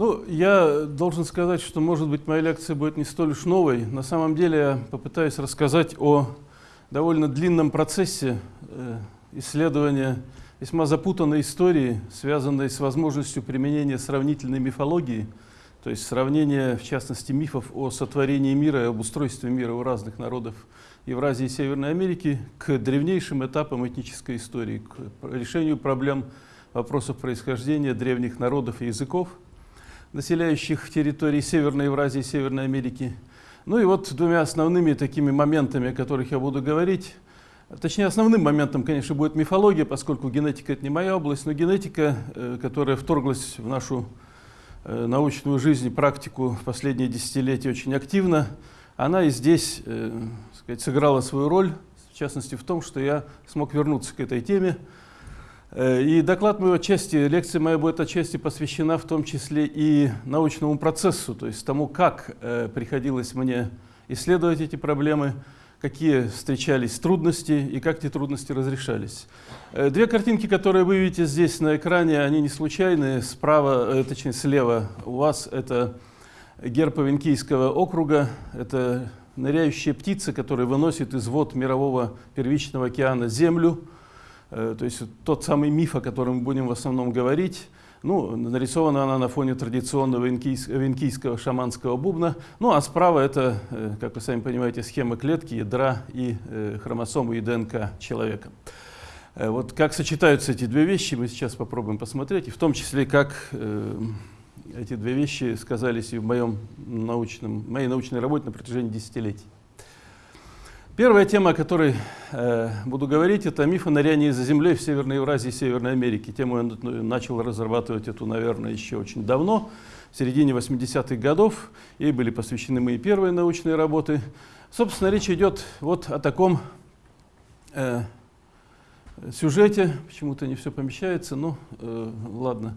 Ну, я должен сказать, что, может быть, моя лекция будет не столь уж новой. На самом деле я попытаюсь рассказать о довольно длинном процессе э, исследования весьма запутанной истории, связанной с возможностью применения сравнительной мифологии, то есть сравнения, в частности, мифов о сотворении мира и об устройстве мира у разных народов Евразии и Северной Америки к древнейшим этапам этнической истории, к решению проблем вопросов происхождения древних народов и языков – населяющих территории Северной Евразии и Северной Америки. Ну и вот двумя основными такими моментами, о которых я буду говорить, точнее основным моментом, конечно, будет мифология, поскольку генетика это не моя область, но генетика, э, которая вторглась в нашу э, научную жизнь и практику в последние десятилетия очень активно, она и здесь э, сказать, сыграла свою роль, в частности в том, что я смог вернуться к этой теме, и доклад мой отчасти, лекция моя будет отчасти посвящена в том числе и научному процессу, то есть тому, как э, приходилось мне исследовать эти проблемы, какие встречались трудности и как эти трудности разрешались. Э, две картинки, которые вы видите здесь на экране, они не случайные. Справа, точнее слева у вас это герб Авенкийского округа, это ныряющая птица, которая выносит из вод мирового первичного океана землю, Э, то есть тот самый миф, о котором мы будем в основном говорить, ну, нарисована она на фоне традиционного венкийского шаманского бубна. Ну, а справа это, э, как вы сами понимаете, схема клетки, ядра и э, хромосомы и ДНК человека. Вот как сочетаются эти две вещи, мы сейчас попробуем посмотреть, и в том числе, как эти две вещи сказались и в моем научном, моей научной работе на протяжении десятилетий. Первая тема, о которой э, буду говорить, это миф о нырянии за землей в Северной Евразии и Северной Америке. Тему я начал разрабатывать эту, наверное, еще очень давно, в середине 80-х годов. Ей были посвящены мои первые научные работы. Собственно, речь идет вот о таком э, сюжете. Почему-то не все помещается, но э, ладно.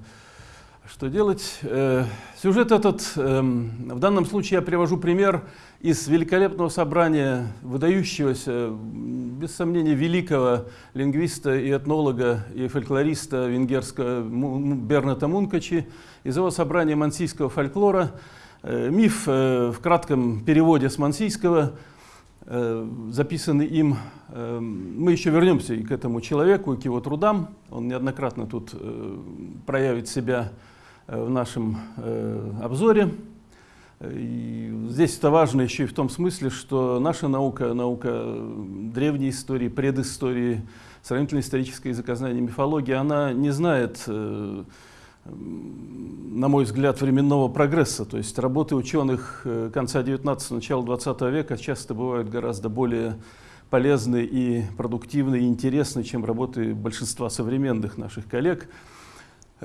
Что делать? Э, сюжет этот, эм, в данном случае я привожу пример из великолепного собрания выдающегося, без сомнения, великого лингвиста и этнолога и фольклориста венгерского Берната Мункачи, из его собрания мансийского фольклора. Э, миф э, в кратком переводе с мансийского, записанный им. Мы еще вернемся и к этому человеку, и к его трудам. Он неоднократно тут проявит себя в нашем э, обзоре. И здесь это важно еще и в том смысле, что наша наука, наука древней истории, предыстории, сравнительно исторической языкознания, мифологии, она не знает, э, на мой взгляд, временного прогресса. То есть работы ученых конца 19 начала 20 века часто бывают гораздо более полезны и продуктивны и интересны, чем работы большинства современных наших коллег.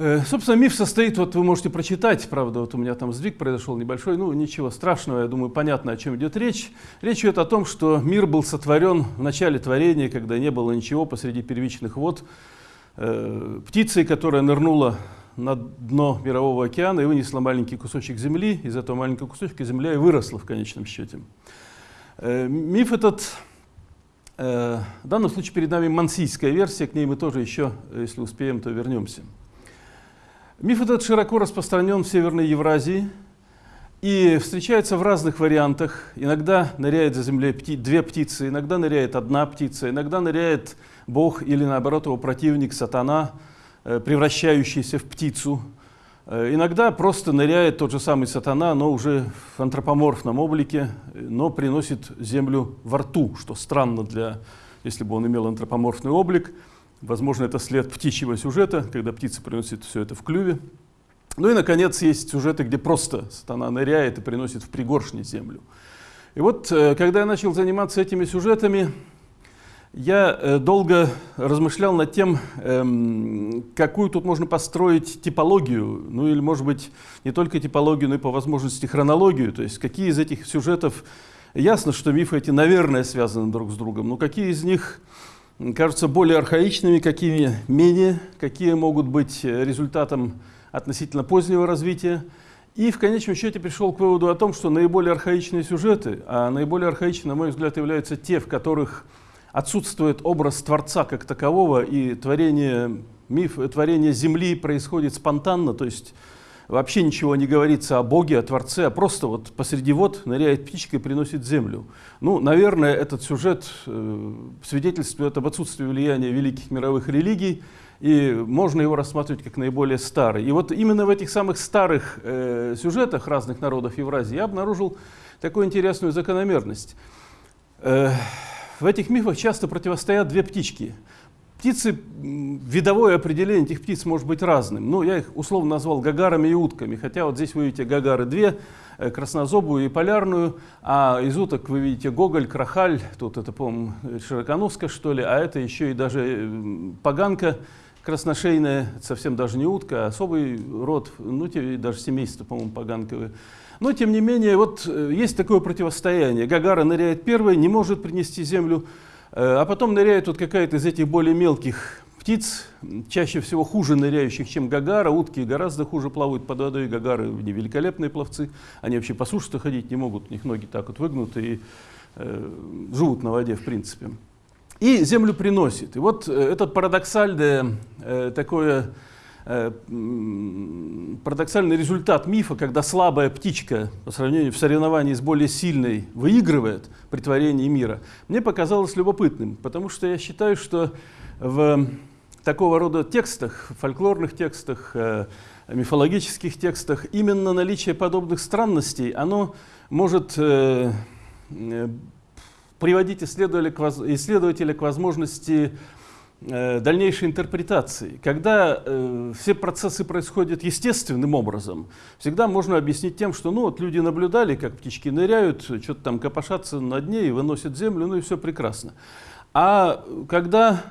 Э, собственно, миф состоит, вот вы можете прочитать, правда, вот у меня там сдвиг произошел небольшой, ну ничего страшного, я думаю, понятно, о чем идет речь. Речь идет о том, что мир был сотворен в начале творения, когда не было ничего посреди первичных вод. Э, птицей, которая нырнула на дно мирового океана и вынесла маленький кусочек земли, из этого маленького кусочка земля и выросла в конечном счете. Э, миф этот, в данном случае перед нами мансийская версия, к ней мы тоже еще, если успеем, то вернемся. Миф этот широко распространен в Северной Евразии и встречается в разных вариантах. Иногда ныряет за землей пти две птицы, иногда ныряет одна птица, иногда ныряет Бог или наоборот его противник, сатана, э, превращающийся в птицу. Э, иногда просто ныряет тот же самый сатана, но уже в антропоморфном облике, но приносит землю во рту, что странно для, если бы он имел антропоморфный облик. Возможно, это след птичьего сюжета, когда птица приносит все это в клюве. Ну и, наконец, есть сюжеты, где просто сатана ныряет и приносит в пригоршни землю. И вот, э, когда я начал заниматься этими сюжетами, я э, долго размышлял над тем, эм, какую тут можно построить типологию, ну или, может быть, не только типологию, но и по возможности хронологию, то есть какие из этих сюжетов, ясно, что мифы эти, наверное, связаны друг с другом, но какие из них кажутся более архаичными, какими менее, какие могут быть результатом относительно позднего развития. И в конечном счете пришел к выводу о том, что наиболее архаичные сюжеты, а наиболее архаичны, на мой взгляд, являются те, в которых отсутствует образ Творца как такового, и творение, миф, творение Земли происходит спонтанно, то есть вообще ничего не говорится о Боге, о Творце, а просто вот посреди вод ныряет птичка и приносит землю. Ну, наверное, этот сюжет э, свидетельствует об отсутствии влияния великих мировых религий, и можно его рассматривать как наиболее старый. И вот именно в этих самых старых э, сюжетах разных народов Евразии я обнаружил такую интересную закономерность. Э, в этих мифах часто противостоят две птички. Птицы, видовое определение этих птиц может быть разным. Ну, я их условно назвал гагарами и утками, хотя вот здесь вы видите гагары две, э, краснозобую и полярную, а из уток вы видите гоголь, крахаль, тут это, по-моему, широконоска, что ли, а это еще и даже поганка, красношейная, совсем даже не утка, а особый род, ну, даже семейство, по-моему, поганковые. Но, тем не менее, вот э, есть такое противостояние. Гагара ныряет первой, не может принести землю, э, а потом ныряет вот какая-то из этих более мелких птиц, чаще всего хуже ныряющих, чем гагара. Утки гораздо хуже плавают под водой, гагары не великолепные пловцы. Они вообще по суше ходить не могут, у них ноги так вот выгнуты и э, живут на воде, в принципе и землю приносит. И вот э, этот парадоксальное э, такое э, парадоксальный результат мифа, когда слабая птичка по сравнению в соревновании с более сильной выигрывает при творении мира, мне показалось любопытным, потому что я считаю, что в такого рода текстах, фольклорных текстах, мифологических текстах, именно наличие подобных странностей, оно может приводить исследователя к, возможности э, дальнейшей интерпретации. Когда э, все процессы происходят естественным образом, всегда можно объяснить тем, что ну, вот люди наблюдали, как птички ныряют, что-то там копошатся на дне и выносят землю, ну и все прекрасно. А когда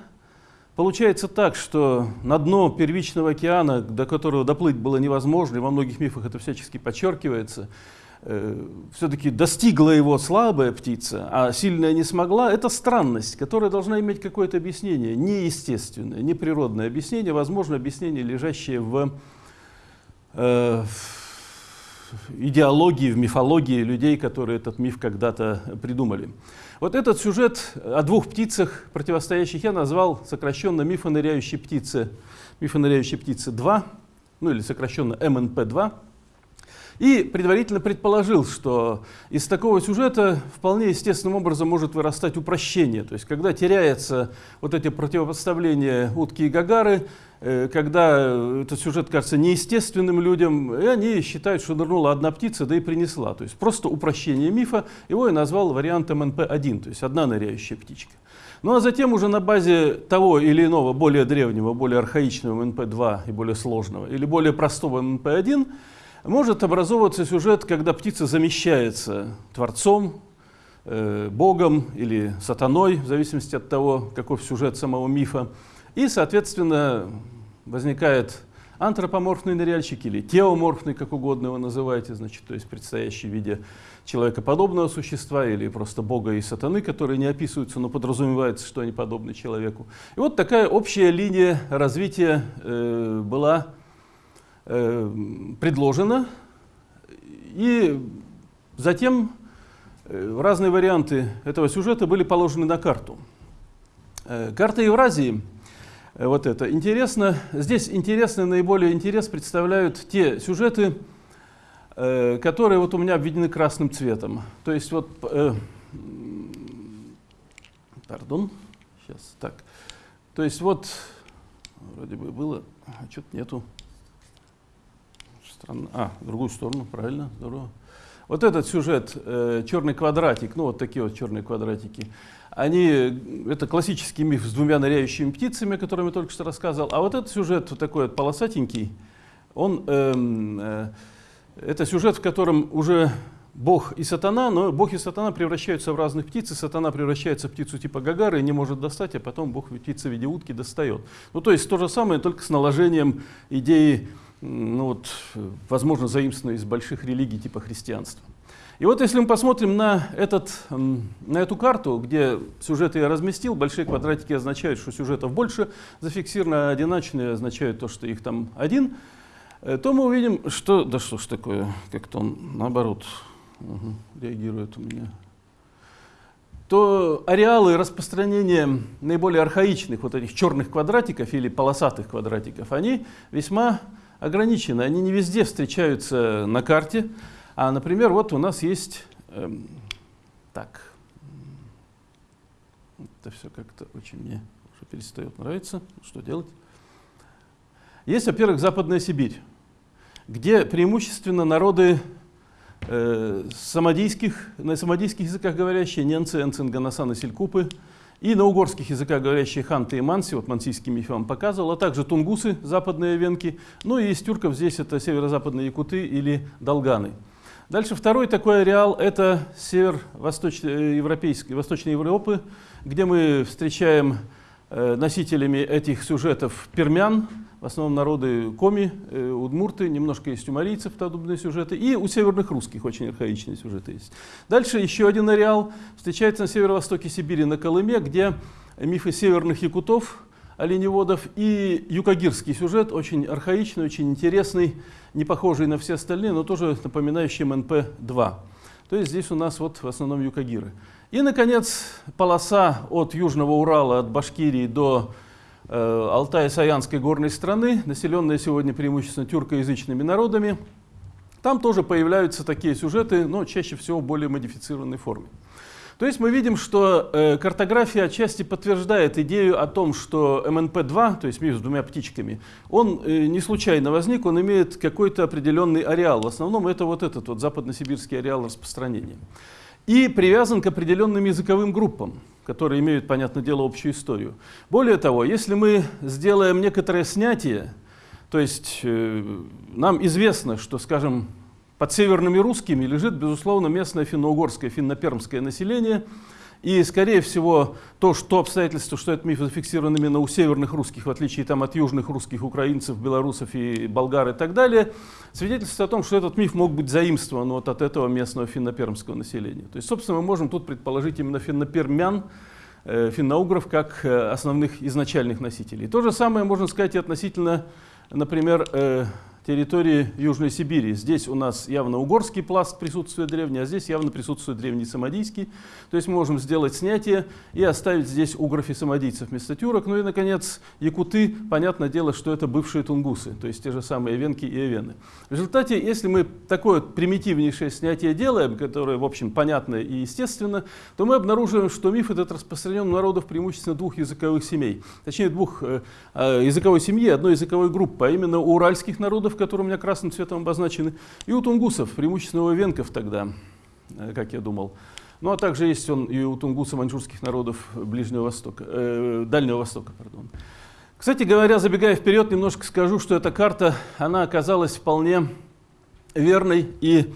получается так, что на дно первичного океана, до которого доплыть было невозможно, и во многих мифах это всячески подчеркивается, Э, все-таки достигла его слабая птица, а сильная не смогла, это странность, которая должна иметь какое-то объяснение, неестественное, неприродное объяснение, возможно, объяснение, лежащее в, э, в идеологии, в мифологии людей, которые этот миф когда-то придумали. Вот этот сюжет о двух птицах, противостоящих, я назвал сокращенно мифоныряющей птицы, мифоныряющей птицы 2, ну или сокращенно МНП-2. И предварительно предположил, что из такого сюжета вполне естественным образом может вырастать упрощение. То есть, когда теряется вот эти противопоставления утки и гагары, э, когда этот сюжет кажется неестественным людям, и они считают, что нырнула одна птица, да и принесла. То есть просто упрощение мифа, его я назвал вариантом НП-1, то есть одна ныряющая птичка. Ну а затем уже на базе того или иного, более древнего, более архаичного НП-2 и более сложного, или более простого НП-1, может образовываться сюжет, когда птица замещается Творцом, э, Богом или сатаной, в зависимости от того, каков сюжет самого мифа. И, соответственно, возникает антропоморфный ныряльщик или теоморфный, как угодно его называете, значит, то есть предстоящий в виде человекоподобного существа или просто бога и сатаны, которые не описываются, но подразумевается, что они подобны человеку. И вот такая общая линия развития э, была предложено, и затем э, разные варианты этого сюжета были положены на карту. Э, карта Евразии, вот это, интересно, здесь интересный, наиболее интерес представляют те сюжеты, которые вот у меня обведены красным цветом. То есть вот, э, пардон, сейчас так, то есть вот, вроде бы было, а что-то нету. Странно. А, в другую сторону, правильно, здорово. Вот этот сюжет, э, черный квадратик, ну вот такие вот черные квадратики, они, это классический миф с двумя ныряющими птицами, о котором я только что рассказывал. А вот этот сюжет, вот такой вот полосатенький, он, э, э, это сюжет, в котором уже Бог и сатана, но Бог и сатана превращаются в разных птиц, и сатана превращается в птицу типа Гагары и не может достать, а потом Бог птица в виде утки достает. Ну то есть то же самое, только с наложением идеи ну вот, возможно, заимствованные из больших религий типа христианства. И вот если мы посмотрим на, этот, на эту карту, где сюжеты я разместил, большие квадратики означают, что сюжетов больше зафиксировано, а одиночные означают то, что их там один, э, то мы увидим, что... Да что ж такое, как-то он наоборот угу, реагирует у меня то ареалы распространения наиболее архаичных вот этих черных квадратиков или полосатых квадратиков, они весьма ограничены, они не везде встречаются на карте. А, например, вот у нас есть, эм, так, это все как-то очень мне уже перестает нравиться, что делать? Есть, во-первых, Западная Сибирь, где преимущественно народы э, самодийских, на самодийских языках говорящие, ненцы, энцинганасан и селькупы, и на угорских языках говорящие ханты и манси, вот мансийский миф вам показывал, а также тунгусы, западные венки, ну и из тюрков здесь это северо-западные якуты или долганы. Дальше второй такой ареал – это север восточноевропейской, Восточной Европы, где мы встречаем э, носителями этих сюжетов пермян, в основном народы коми, э, удмурты, немножко есть у марийцев подобные сюжеты, и у северных русских очень архаичные сюжеты есть. Дальше еще один ареал встречается на северо-востоке Сибири, на Колыме, где мифы северных якутов, оленеводов и юкагирский сюжет, очень архаичный, очень интересный, не похожий на все остальные, но тоже напоминающий МНП-2. То есть здесь у нас вот в основном юкагиры. И, наконец, полоса от Южного Урала, от Башкирии до Э, Алтай-Саянской горной страны, населенная сегодня преимущественно тюркоязычными народами. Там тоже появляются такие сюжеты, но чаще всего в более модифицированной форме. То есть мы видим, что э, картография отчасти подтверждает идею о том, что МНП-2, то есть миф с двумя птичками, он э, не случайно возник, он имеет какой-то определенный ареал. В основном это вот этот вот западносибирский ареал распространения. И привязан к определенным языковым группам которые имеют, понятное дело, общую историю. Более того, если мы сделаем некоторое снятие, то есть э, нам известно, что, скажем, под северными русскими лежит, безусловно, местное финно-угорское, финно-пермское население – и, скорее всего, то, что обстоятельство, что этот миф зафиксирован именно у северных русских, в отличие там, от южных русских, украинцев, белорусов и болгар и так далее, свидетельствует о том, что этот миф мог быть заимствован вот от этого местного финно-пермского населения. То есть, собственно, мы можем тут предположить именно финно-пермян, э, финно-угров как э, основных изначальных носителей. То же самое можно сказать и относительно, например, э, территории Южной Сибири. Здесь у нас явно угорский пласт присутствует древний, а здесь явно присутствует древний самодийский. То есть мы можем сделать снятие и оставить здесь угров самодийцев вместо тюрок. Ну и, наконец, якуты, понятное дело, что это бывшие тунгусы, то есть те же самые венки и эвены. В результате, если мы такое примитивнейшее снятие делаем, которое, в общем, понятно и естественно, то мы обнаруживаем, что миф этот распространен у народов преимущественно двух языковых семей. Точнее, двух э, э языковой семьи, одной языковой группы, а именно у уральских народов, которые у меня красным цветом обозначены, и у тунгусов, преимущественно у венков тогда, э, как я думал. Ну а также есть он и у тунгусов маньчжурских народов Ближнего Востока, э, Дальнего Востока. Пардон. Кстати говоря, забегая вперед, немножко скажу, что эта карта, она оказалась вполне верной и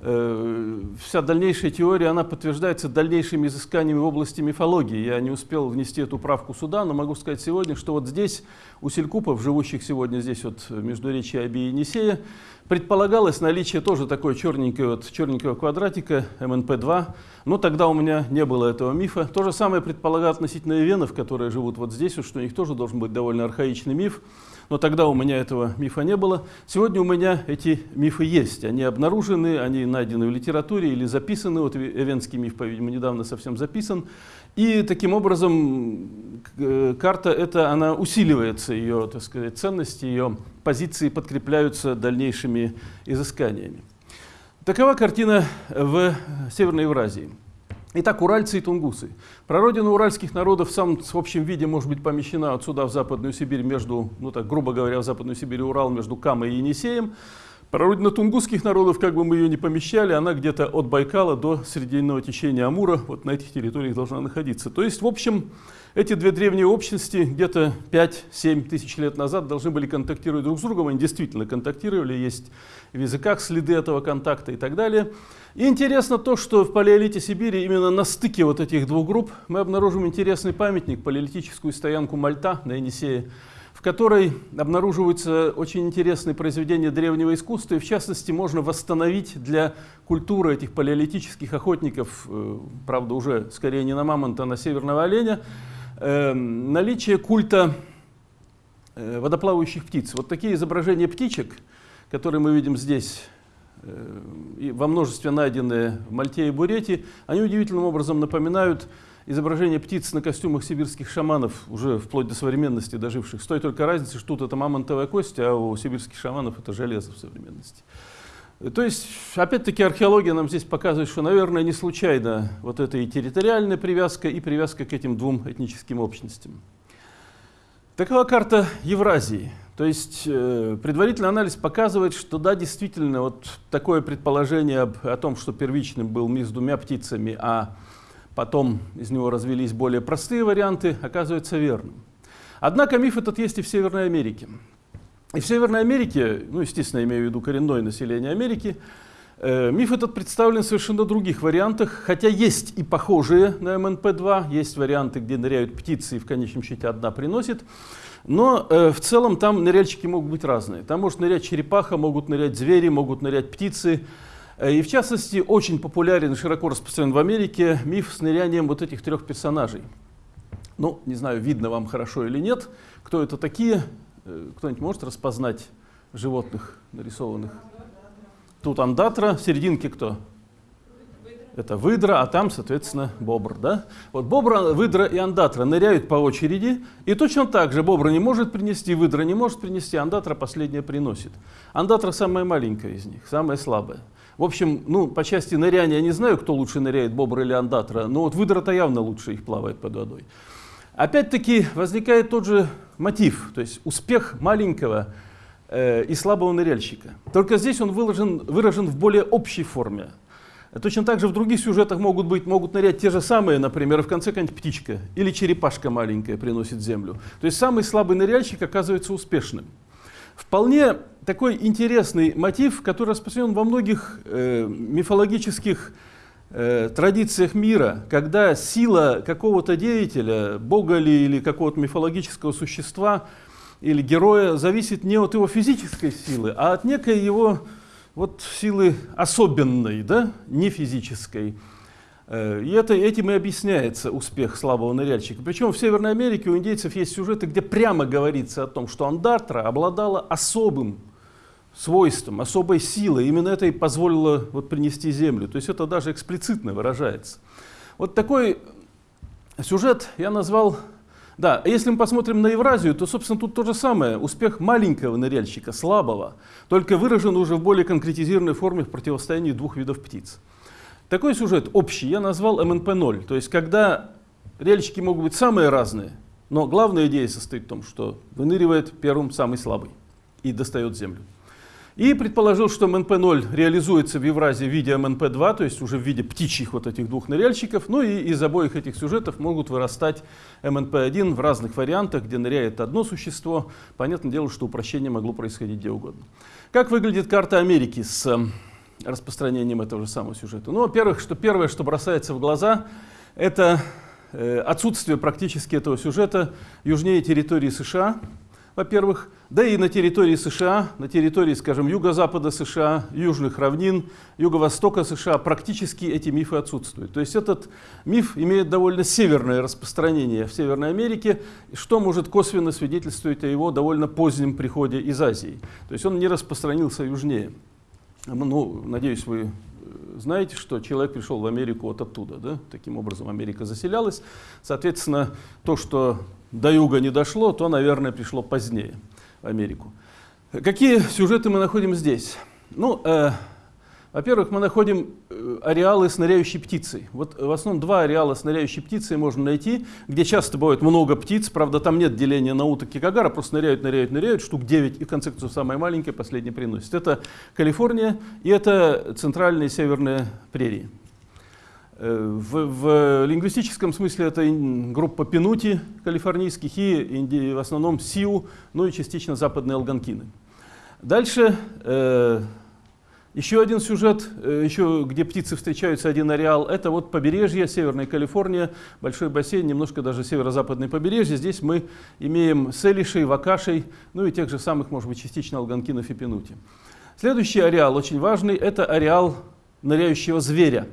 вся дальнейшая теория, она подтверждается дальнейшими изысканиями в области мифологии. Я не успел внести эту правку сюда, но могу сказать сегодня, что вот здесь, у селькупов, живущих сегодня здесь вот между речи Аби и Енисея, предполагалось наличие тоже такой черненького, вот, черненького квадратика МНП-2, но тогда у меня не было этого мифа. То же самое предполагают относительно венов, которые живут вот здесь, вот, что у них тоже должен быть довольно архаичный миф но тогда у меня этого мифа не было. Сегодня у меня эти мифы есть. Они обнаружены, они найдены в литературе или записаны. Вот Эвенский миф, по-видимому, недавно совсем записан. И таким образом э, карта эта, она усиливается, ее, так сказать, ценности, ее позиции подкрепляются дальнейшими изысканиями. Такова картина в Северной Евразии. Итак, уральцы и тунгусы. Прародина уральских народов в самом в общем виде может быть помещена отсюда в Западную Сибирь между, ну так грубо говоря, в Западную Сибирь и Урал между Камой и Енисеем. Прародина тунгусских народов, как бы мы ее ни помещали, она где-то от Байкала до Срединного течения Амура, вот на этих территориях должна находиться. То есть, в общем, эти две древние общности где-то 5-7 тысяч лет назад должны были контактировать друг с другом. Они действительно контактировали, есть в языках следы этого контакта и так далее. И интересно то, что в палеолите Сибири именно на стыке вот этих двух групп мы обнаружим интересный памятник, палеолитическую стоянку Мальта на Енисее, в которой обнаруживаются очень интересные произведения древнего искусства, и в частности можно восстановить для культуры этих палеолитических охотников, э, правда уже скорее не на мамонта, а на северного оленя, наличие культа э, водоплавающих птиц. Вот такие изображения птичек, которые мы видим здесь, э, во множестве найденные в Мальте и Бурете, они удивительным образом напоминают изображения птиц на костюмах сибирских шаманов, уже вплоть до современности доживших, с той только разницей, что тут это мамонтовая кость, а у сибирских шаманов это железо в современности. То есть, опять-таки, археология нам здесь показывает, что, наверное, не случайно вот эта и территориальная привязка, и привязка к этим двум этническим общностям. Такова карта Евразии. То есть э, предварительный анализ показывает, что да, действительно, вот такое предположение об, о том, что первичным был миф с двумя птицами, а потом из него развились более простые варианты, оказывается верным. Однако миф этот есть и в Северной Америке. И в Северной Америке, ну, естественно, имею в виду коренное население Америки, э, миф этот представлен в совершенно других вариантах, хотя есть и похожие на МНП-2, есть варианты, где ныряют птицы и в конечном счете одна приносит, но э, в целом там ныряльщики могут быть разные. Там может нырять черепаха, могут нырять звери, могут нырять птицы. Э, и в частности, очень популярен и широко распространен в Америке миф с нырянием вот этих трех персонажей. Ну, не знаю, видно вам хорошо или нет, кто это такие, кто-нибудь может распознать животных нарисованных? Тут андатра, в серединке кто? Это выдра, а там, соответственно, бобр. Да? Вот бобра, выдра и андатра ныряют по очереди, и точно так же бобра не может принести, выдра не может принести, андатра последняя приносит. Андатра самая маленькая из них, самая слабая. В общем, ну, по части ныряния я не знаю, кто лучше ныряет, бобр или андатра, но вот выдра-то явно лучше их плавает под водой. Опять-таки возникает тот же мотив, то есть успех маленького э, и слабого ныряльщика. Только здесь он выражен, выражен в более общей форме. Точно так же в других сюжетах могут быть, могут нырять те же самые, например, в конце какая-нибудь птичка или черепашка маленькая приносит землю. То есть самый слабый ныряльщик оказывается успешным. Вполне такой интересный мотив, который распространен во многих э, мифологических э, традициях мира, когда сила какого-то деятеля, бога ли или какого-то мифологического существа или героя зависит не от его физической силы, а от некой его вот силы особенной, да, не физической. Э, и это, этим и объясняется успех слабого ныряльщика. Причем в Северной Америке у индейцев есть сюжеты, где прямо говорится о том, что Андартра обладала особым свойством, особой силой. Именно это и позволило вот принести землю. То есть это даже эксплицитно выражается. Вот такой сюжет я назвал... Да, если мы посмотрим на Евразию, то, собственно, тут то же самое. Успех маленького ныряльщика, слабого, только выражен уже в более конкретизированной форме в противостоянии двух видов птиц. Такой сюжет общий я назвал МНП-0. То есть, когда ныряльщики могут быть самые разные, но главная идея состоит в том, что выныривает первым самый слабый и достает землю. И предположил, что МНП-0 реализуется в Евразии в виде МНП-2, то есть уже в виде птичьих вот этих двух ныряльщиков. Ну и из обоих этих сюжетов могут вырастать МНП-1 в разных вариантах, где ныряет одно существо. Понятное дело, что упрощение могло происходить где угодно. Как выглядит карта Америки с эм, распространением этого же самого сюжета? Ну, во-первых, что первое, что бросается в глаза, это э, отсутствие практически этого сюжета южнее территории США, во-первых, да и на территории США, на территории, скажем, юго-запада США, южных равнин, юго-востока США практически эти мифы отсутствуют. То есть этот миф имеет довольно северное распространение в Северной Америке, что может косвенно свидетельствовать о его довольно позднем приходе из Азии. То есть он не распространился южнее. Ну, надеюсь, вы э, знаете, что человек пришел в Америку вот оттуда. Да? Таким образом Америка заселялась. Соответственно, то, что до юга не дошло, то, наверное, пришло позднее в Америку. Какие сюжеты мы находим здесь? Ну, э, во-первых, мы находим э, ареалы с птицей. Вот в основном два ареала с птицей можно найти, где часто бывает много птиц, правда, там нет деления на уток и кагара, просто ныряют, ныряют, ныряют, штук 9, и в конце концов самая маленькая, последняя приносит. Это Калифорния и это центральные северные прерии. Э, в, в лингвистическом смысле это группа пенути калифорнийских и в основном сиу, ну и частично западные алганкины. Дальше э, еще один сюжет, э, еще где птицы встречаются, один ареал, это вот побережье, Северная Калифорния, большой бассейн, немножко даже северо-западное побережье. Здесь мы имеем селишей, вакашей, ну и тех же самых, может быть, частично алганкинов и пенути. Следующий ареал, очень важный, это ареал ныряющего зверя.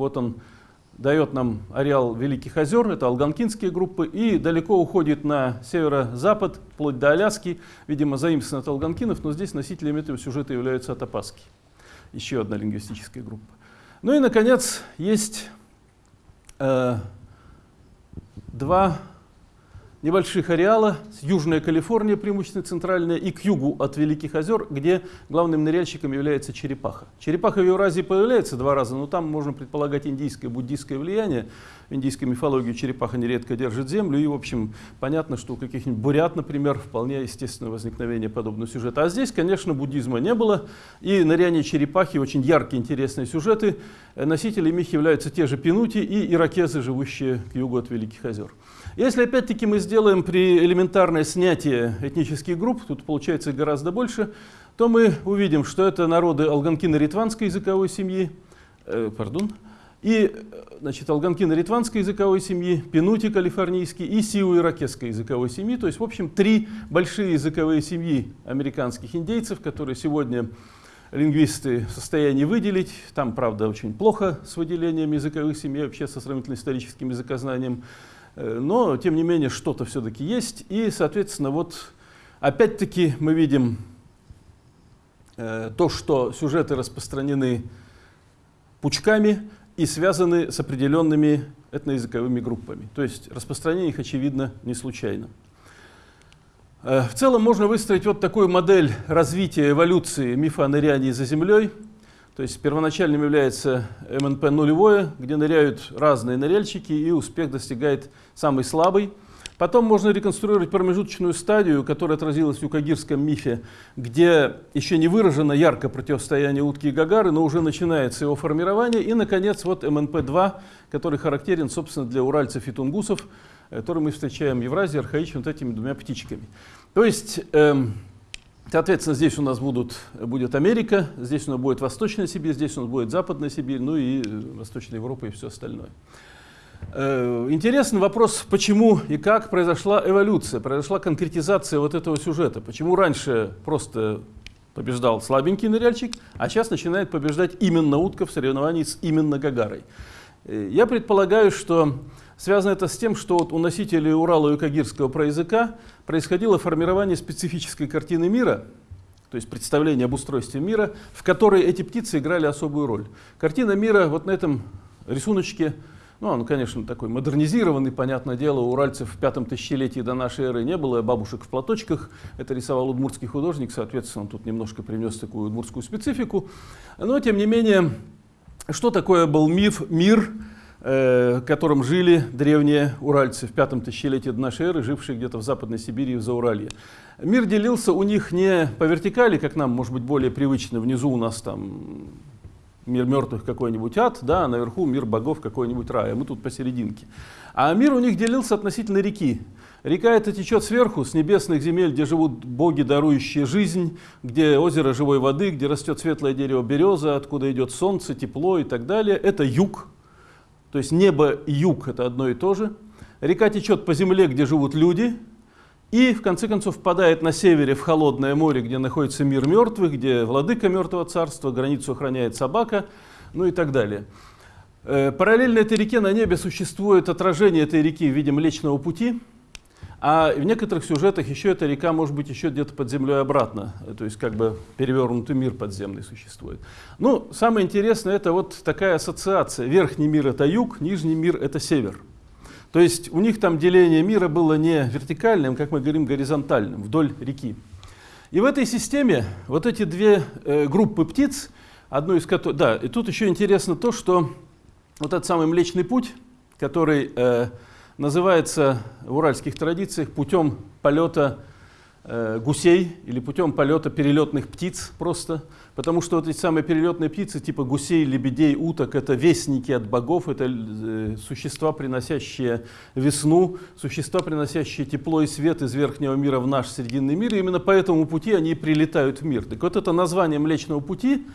Вот он дает нам ареал Великих озер, это алганкинские группы, и далеко уходит на северо-запад, вплоть до Аляски, видимо, заимствован от алганкинов, но здесь носителями этого сюжета являются атапаски, еще одна лингвистическая группа. Ну и, наконец, есть э, два небольших ареала, Южная Калифорния, преимущественно центральная, и к югу от Великих озер, где главным ныряльщиком является черепаха. Черепаха в Евразии появляется два раза, но там можно предполагать индийское, буддийское влияние. В индийской мифологии черепаха нередко держит землю, и, в общем, понятно, что у каких-нибудь бурят, например, вполне естественное возникновение подобного сюжета. А здесь, конечно, буддизма не было, и ныряние черепахи очень яркие, интересные сюжеты. Носителями их являются те же пинути и иракезы, живущие к югу от Великих озер. Если опять-таки мы сделаем при элементарное снятие этнических групп, тут получается гораздо больше, то мы увидим, что это народы алганкино-ритванской языковой семьи, э, пардон, и значит, алганкино-ритванской языковой семьи, пинути калифорнийский и сиу-иракесской языковой семьи. То есть, в общем, три большие языковые семьи американских индейцев, которые сегодня лингвисты в состоянии выделить. Там, правда, очень плохо с выделением языковых семей, вообще со сравнительно историческим языкознанием. Э, но, тем не менее, что-то все-таки есть. И, соответственно, вот опять-таки мы видим э, то, что сюжеты распространены пучками и связаны с определенными этноязыковыми группами. То есть распространение их, очевидно, не случайно. Э, в целом можно выстроить вот такую модель развития эволюции мифа о нырянии за землей – то есть первоначальным является МНП нулевое, где ныряют разные ныряльщики, и успех достигает самый слабый. Потом можно реконструировать промежуточную стадию, которая отразилась в юкагирском мифе, где еще не выражено ярко противостояние утки и гагары, но уже начинается его формирование. И, наконец, вот МНП-2, который характерен, собственно, для уральцев и тунгусов, который мы встречаем в Евразии, архаично вот этими двумя птичками. То есть... Эм, Соответственно, здесь у нас будут, будет Америка, здесь у нас будет Восточная Сибирь, здесь у нас будет Западная Сибирь, ну и э, Восточная Европа и все остальное. Э, интересный вопрос, почему и как произошла эволюция, произошла конкретизация вот этого сюжета. Почему раньше просто побеждал слабенький ныряльщик, а сейчас начинает побеждать именно утка в соревновании с именно Гагарой. Э, я предполагаю, что Связано это с тем, что вот у носителей Урала и Кагирского проязыка происходило формирование специфической картины мира, то есть представление об устройстве мира, в которой эти птицы играли особую роль. Картина мира вот на этом рисуночке, ну, он, конечно, такой модернизированный, понятное дело, у уральцев в пятом тысячелетии до нашей эры не было бабушек в платочках, это рисовал удмуртский художник, соответственно, он тут немножко принес такую удмуртскую специфику. Но, тем не менее, что такое был миф, мир, Э, которым жили древние уральцы в пятом тысячелетии до нашей эры, жившие где-то в Западной Сибири и в Зауралье. Мир делился у них не по вертикали, как нам, может быть, более привычно. Внизу у нас там мир мертвых какой-нибудь ад, да, а наверху мир богов какой-нибудь рай, а мы тут посерединке. А мир у них делился относительно реки. Река эта течет сверху, с небесных земель, где живут боги, дарующие жизнь, где озеро живой воды, где растет светлое дерево береза, откуда идет солнце, тепло и так далее. Это юг, то есть небо и юг – это одно и то же. Река течет по земле, где живут люди, и в конце концов впадает на севере в холодное море, где находится мир мертвых, где владыка мертвого царства, границу охраняет собака, ну и так далее. Э, параллельно этой реке на небе существует отражение этой реки в виде Млечного Пути, а в некоторых сюжетах еще эта река может быть еще где-то под землей обратно, то есть как бы перевернутый мир подземный существует. Ну, самое интересное это вот такая ассоциация. Верхний мир это юг, нижний мир это север. То есть у них там деление мира было не вертикальным, как мы говорим, горизонтальным, вдоль реки. И в этой системе вот эти две э, группы птиц, одну из которых... Да, и тут еще интересно то, что вот этот самый Млечный Путь, который... Э, называется в уральских традициях путем полета э, гусей или путем полета перелетных птиц просто, потому что вот эти самые перелетные птицы типа гусей, лебедей, уток, это вестники от богов, это э, существа, приносящие весну, существа, приносящие тепло и свет из верхнего мира в наш срединный мир, и именно по этому пути они прилетают в мир. Так вот это название Млечного пути,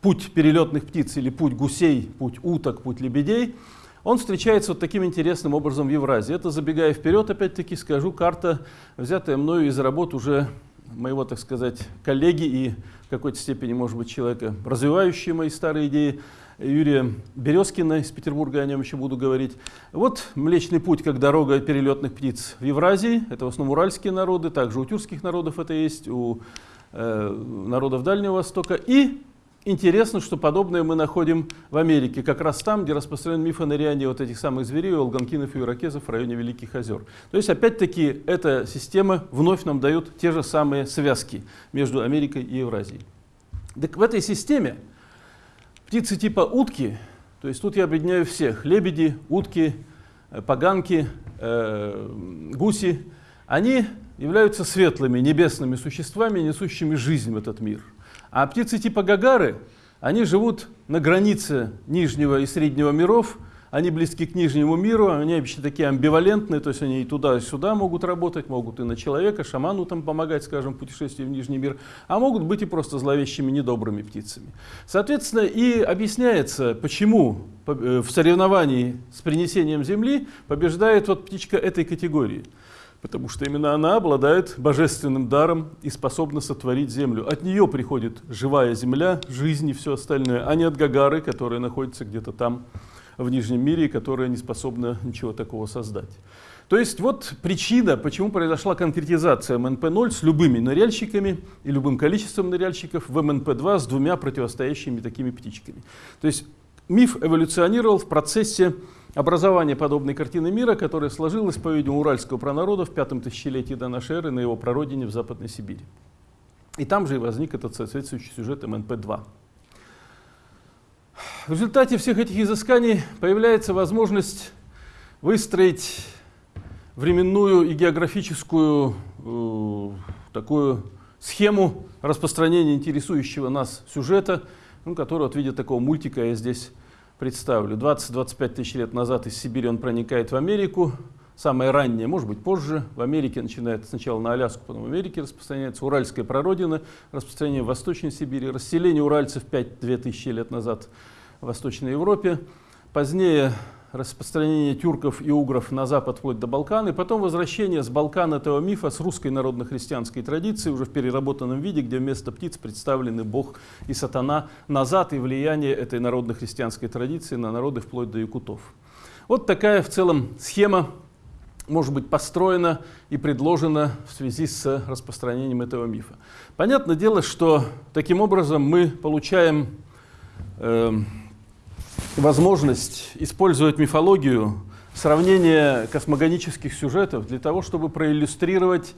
путь перелетных птиц или путь гусей, путь уток, путь лебедей – он встречается вот таким интересным образом в Евразии. Это, забегая вперед, опять-таки скажу, карта, взятая мною из работ уже моего, так сказать, коллеги и в какой-то степени, может быть, человека, развивающие мои старые идеи, Юрия Березкина из Петербурга, о нем еще буду говорить. Вот Млечный путь, как дорога перелетных птиц в Евразии, это в основном уральские народы, также у тюркских народов это есть, у э, народов Дальнего Востока. И интересно, что подобное мы находим в Америке, как раз там, где распространен миф о нырянии вот этих самых зверей, алганкинов и иракезов в районе Великих озер. То есть, опять-таки, эта система вновь нам дает те же самые связки между Америкой и Евразией. Так в этой системе птицы типа утки, то есть тут я объединяю всех, лебеди, утки, э, поганки, э, гуси, они являются светлыми небесными существами, несущими жизнь в этот мир – а птицы типа гагары, они живут на границе нижнего и среднего миров, они близки к нижнему миру, они вообще такие амбивалентные, то есть они и туда, и сюда могут работать, могут и на человека, шаману там помогать, скажем, в путешествии в нижний мир, а могут быть и просто зловещими, недобрыми птицами. Соответственно, и объясняется, почему э, в соревновании с принесением земли побеждает вот птичка этой категории потому что именно она обладает божественным даром и способна сотворить землю. От нее приходит живая земля, жизнь и все остальное, а не от Гагары, которая находится где-то там в Нижнем мире, и которая не способна ничего такого создать. То есть вот причина, почему произошла конкретизация МНП-0 с любыми ныряльщиками и любым количеством ныряльщиков в МНП-2 с двумя противостоящими такими птичками. То есть миф эволюционировал в процессе образование подобной картины мира, которая сложилась, по-видимому, уральского пронарода в пятом тысячелетии до нашей эры на его прародине в Западной Сибири. И там же и возник этот соответствующий сюжет МНП-2. В результате всех этих изысканий появляется возможность выстроить временную и географическую э, такую схему распространения интересующего нас сюжета, ну, который вот в виде такого мультика я здесь представлю. 20-25 тысяч лет назад из Сибири он проникает в Америку. Самое раннее, может быть, позже. В Америке начинает сначала на Аляску, потом в Америке распространяется. Уральская прародина, распространение в Восточной Сибири, расселение уральцев 5-2 тысячи лет назад в Восточной Европе. Позднее распространение тюрков и угров на запад вплоть до Балкан, и потом возвращение с Балкан этого мифа с русской народно-христианской традиции уже в переработанном виде, где вместо птиц представлены Бог и сатана назад и влияние этой народно-христианской традиции на народы вплоть до якутов. Вот такая в целом схема может быть построена и предложена в связи с распространением этого мифа. Понятное дело, что таким образом мы получаем э, возможность использовать мифологию, сравнение космогонических сюжетов для того, чтобы проиллюстрировать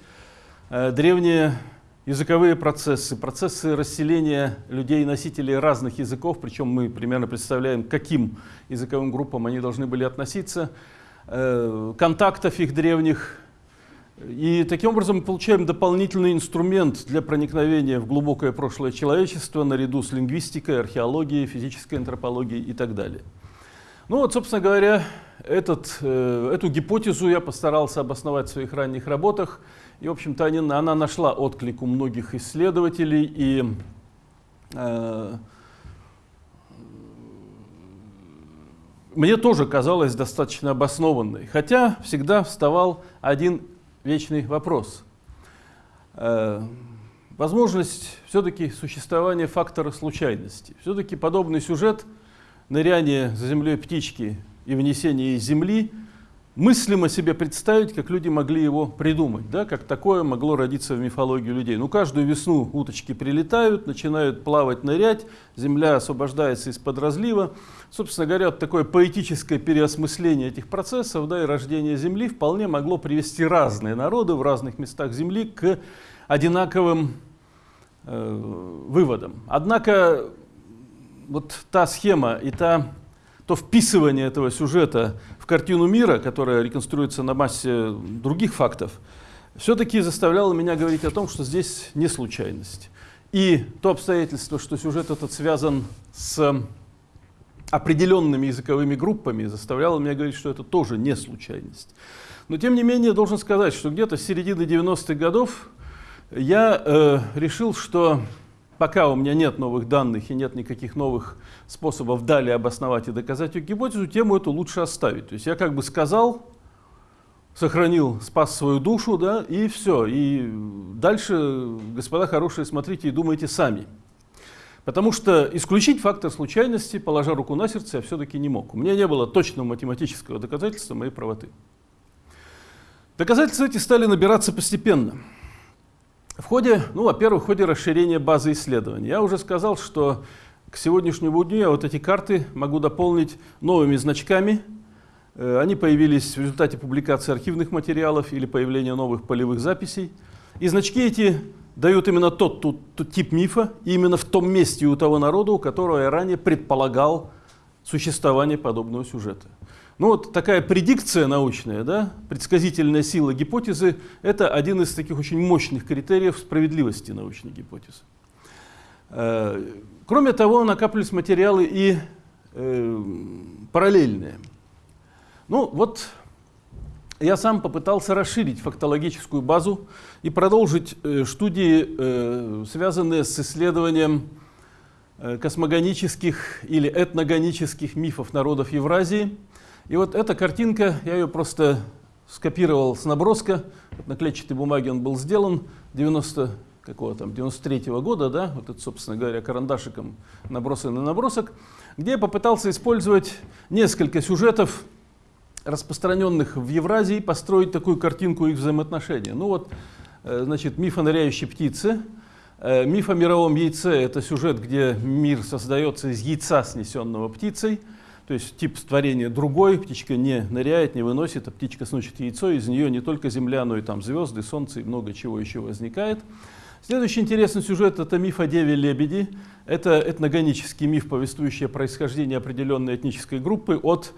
э, древние языковые процессы, процессы расселения людей, носителей разных языков, причем мы примерно представляем, к каким языковым группам они должны были относиться, э, контактов их древних и таким образом мы получаем дополнительный инструмент для проникновения в глубокое прошлое человечества наряду с лингвистикой, археологией, физической антропологией и так далее. Ну вот, собственно говоря, этот, э, эту гипотезу я постарался обосновать в своих ранних работах. И, в общем-то, она нашла отклик у многих исследователей. И э, мне тоже казалось достаточно обоснованной. Хотя всегда вставал один вечный вопрос. Э, возможность все-таки существования фактора случайности. Все-таки подобный сюжет ныряние за землей птички и внесение из земли мыслимо себе представить, как люди могли его придумать, да, как такое могло родиться в мифологии людей. Ну, каждую весну уточки прилетают, начинают плавать, нырять, земля освобождается из-под разлива. Собственно говоря, вот такое поэтическое переосмысление этих процессов да, и рождение Земли вполне могло привести разные народы в разных местах Земли к одинаковым э, выводам. Однако вот та схема и та то вписывание этого сюжета в картину мира, которая реконструируется на массе других фактов, все-таки заставляло меня говорить о том, что здесь не случайность. И то обстоятельство, что сюжет этот связан с определенными языковыми группами, заставляло меня говорить, что это тоже не случайность. Но тем не менее, должен сказать, что где-то с середины 90-х годов я э, решил, что пока у меня нет новых данных и нет никаких новых способов далее обосновать и доказать эту гипотезу, тему эту лучше оставить. То есть я как бы сказал, сохранил, спас свою душу, да, и все. И дальше, господа хорошие, смотрите и думайте сами. Потому что исключить фактор случайности, положа руку на сердце, я все-таки не мог. У меня не было точного математического доказательства моей правоты. Доказательства эти стали набираться постепенно. В ходе, ну, во-первых, в ходе расширения базы исследований. Я уже сказал, что к сегодняшнему дню я вот эти карты могу дополнить новыми значками. Э, они появились в результате публикации архивных материалов или появления новых полевых записей. И значки эти дают именно тот, тот, тот тип мифа, именно в том месте у того народа, у которого я ранее предполагал существование подобного сюжета. Ну вот такая предикция научная, да, предсказительная сила гипотезы, это один из таких очень мощных критериев справедливости научной гипотезы. Э, кроме того, накапливались материалы и э, параллельные. Ну вот я сам попытался расширить фактологическую базу и продолжить э, студии, связанные с исследованием космогонических или этногонических мифов народов Евразии. И вот эта картинка, я ее просто скопировал с наброска, на клетчатой бумаге он был сделан, 90 какого там, 93 -го года, да, вот это, собственно говоря, карандашиком набросанный набросок, где я попытался использовать несколько сюжетов, распространенных в Евразии, построить такую картинку их взаимоотношений. Ну вот, э, значит, миф о ныряющей птице, э, миф о мировом яйце – это сюжет, где мир создается из яйца, снесенного птицей, то есть тип творения другой, птичка не ныряет, не выносит, а птичка сносит яйцо, из нее не только Земля, но и там звезды, Солнце и много чего еще возникает. Следующий интересный сюжет – это миф о Деве-Лебеди. Это этногонический миф, повествующий о происхождении определенной этнической группы от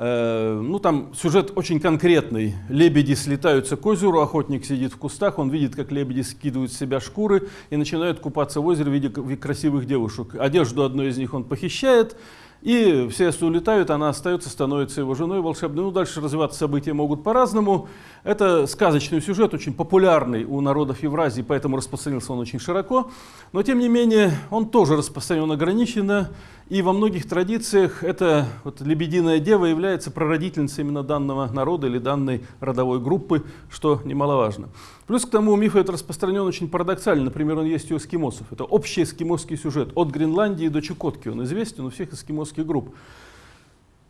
Э, ну, там сюжет очень конкретный. Лебеди слетаются к озеру, охотник сидит в кустах, он видит, как лебеди скидывают с себя шкуры и начинают купаться в озере в виде красивых девушек. Одежду одной из них он похищает, и все улетают, она остается, становится его женой волшебной. Ну, дальше развиваться события могут по-разному. Это сказочный сюжет, очень популярный у народов Евразии, поэтому распространился он очень широко. Но, тем не менее, он тоже распространен ограниченно. И во многих традициях эта вот, лебединая дева является прародительницей именно данного народа или данной родовой группы, что немаловажно. Плюс к тому миф этот распространен очень парадоксально. Например, он есть у эскимосов. Это общий эскимосский сюжет. От Гренландии до Чукотки он известен у всех эскимосских групп.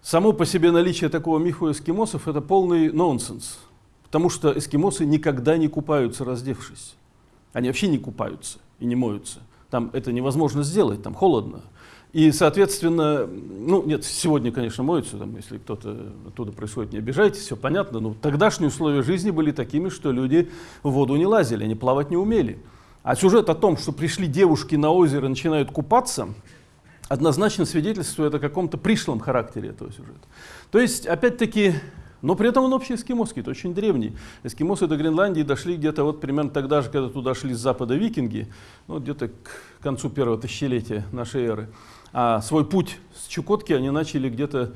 Само по себе наличие такого мифа у эскимосов – это полный нонсенс. Потому что эскимосы никогда не купаются, раздевшись. Они вообще не купаются и не моются. Там это невозможно сделать, там холодно. И, соответственно, ну, нет, сегодня, конечно, моются, там, если кто-то оттуда происходит, не обижайтесь, все понятно, но тогдашние условия жизни были такими, что люди в воду не лазили, они плавать не умели. А сюжет о том, что пришли девушки на озеро и начинают купаться, однозначно свидетельствует о каком-то пришлом характере этого сюжета. То есть, опять-таки, но при этом он общий эскимосский, это очень древний. Эскимосы до Гренландии дошли где-то вот примерно тогда же, когда туда шли с запада викинги, ну, где-то к концу первого тысячелетия нашей эры. А свой путь с Чукотки они начали где-то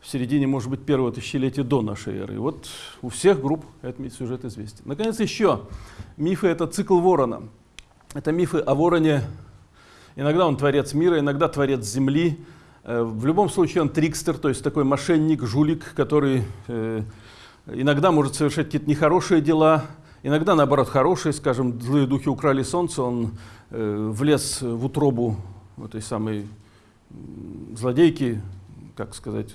в середине, может быть, первого тысячелетия до нашей эры. И вот у всех групп этот сюжет известен. Наконец, еще мифы — это цикл ворона. Это мифы о вороне. Иногда он творец мира, иногда творец земли. Э, в любом случае он трикстер, то есть такой мошенник, жулик, который э, иногда может совершать какие-то нехорошие дела, иногда, наоборот, хорошие. Скажем, злые духи украли солнце, он э, влез в утробу этой самой злодейки, как сказать,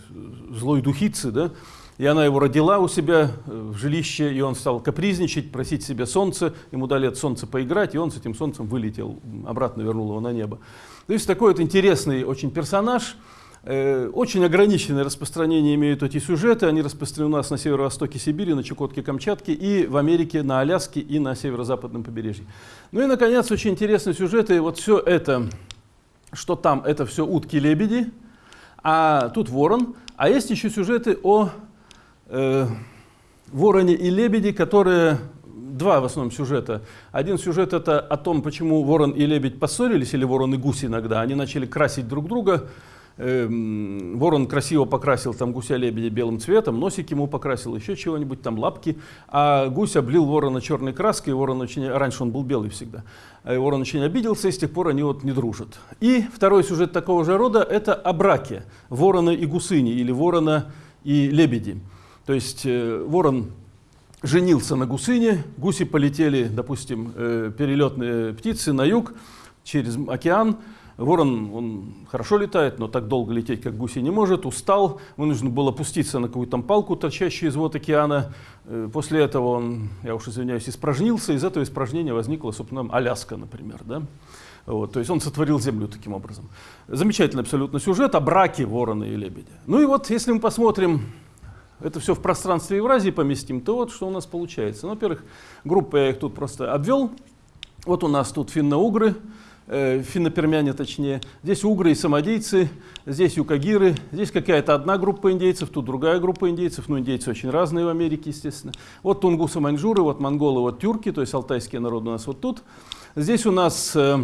злой духицы, да, и она его родила у себя э, в жилище, и он стал капризничать, просить себе солнце, ему дали от солнца поиграть, и он с этим солнцем вылетел, обратно вернул его на небо. То есть такой вот интересный очень персонаж, э, очень ограниченное распространение имеют эти сюжеты, они распространены у нас на северо-востоке Сибири, на Чукотке, Камчатке, и в Америке, на Аляске и на северо-западном побережье. Ну и, наконец, очень интересные сюжеты, вот все это что там это все утки-лебеди, а тут ворон. А есть еще сюжеты о э, вороне и лебеди, которые два в основном сюжета. Один сюжет это о том, почему ворон и лебедь поссорились, или ворон и гусь иногда. Они начали красить друг друга, Эм, ворон красиво покрасил там гуся-лебедя белым цветом, носик ему покрасил, еще чего-нибудь, там лапки, а гусь облил ворона черной краской, ворон очень, раньше он был белый всегда, и ворон очень обиделся, и с тех пор они вот не дружат. И второй сюжет такого же рода – это о браке ворона и гусыни, или ворона и лебеди. То есть э, ворон женился на гусыне, гуси полетели, допустим, э, перелетные птицы на юг через океан, Ворон, он хорошо летает, но так долго лететь, как гуси, не может. Устал, вынужден был опуститься на какую-то палку, торчащую из вод океана. Э, после этого он, я уж извиняюсь, испражнился. Из этого испражнения возникла, собственно, Аляска, например. Да? Вот, то есть он сотворил Землю таким образом. Замечательный абсолютно сюжет о браке ворона и лебедя. Ну и вот, если мы посмотрим, это все в пространстве Евразии поместим, то вот что у нас получается. Ну, во-первых, группы я их тут просто обвел. Вот у нас тут финно-угры, э, финно-пермяне точнее. Здесь угры и самодийцы, здесь юкагиры, здесь какая-то одна группа индейцев, тут другая группа индейцев. Ну, индейцы очень разные в Америке, естественно. Вот тунгусы, маньчжуры, вот монголы, вот тюрки, то есть алтайские народы у нас вот тут. Здесь у нас э,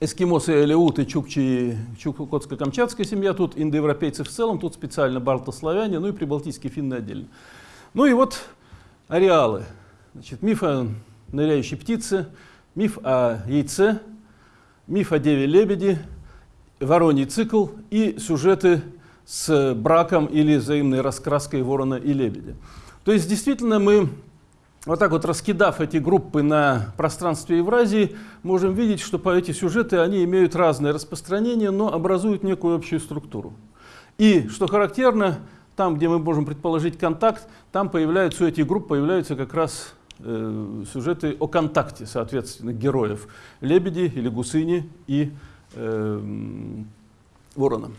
эскимосы, элеуты, чукчи, чукотско-камчатская семья, тут индоевропейцы в целом, тут специально балтославяне, ну и прибалтийские финны отдельно. Ну и вот ареалы. Значит, миф о ныряющей птице, миф о яйце, миф о деве-лебеди, вороний цикл и сюжеты с браком или взаимной раскраской ворона и лебедя. То есть действительно мы вот так вот раскидав эти группы на пространстве Евразии, можем видеть, что по эти сюжеты они имеют разное распространение, но образуют некую общую структуру. И, что характерно, там, где мы можем предположить контакт, там появляются, у этих групп появляются как раз э, сюжеты о контакте, соответственно, героев. Лебеди или гусыни и э, ворона.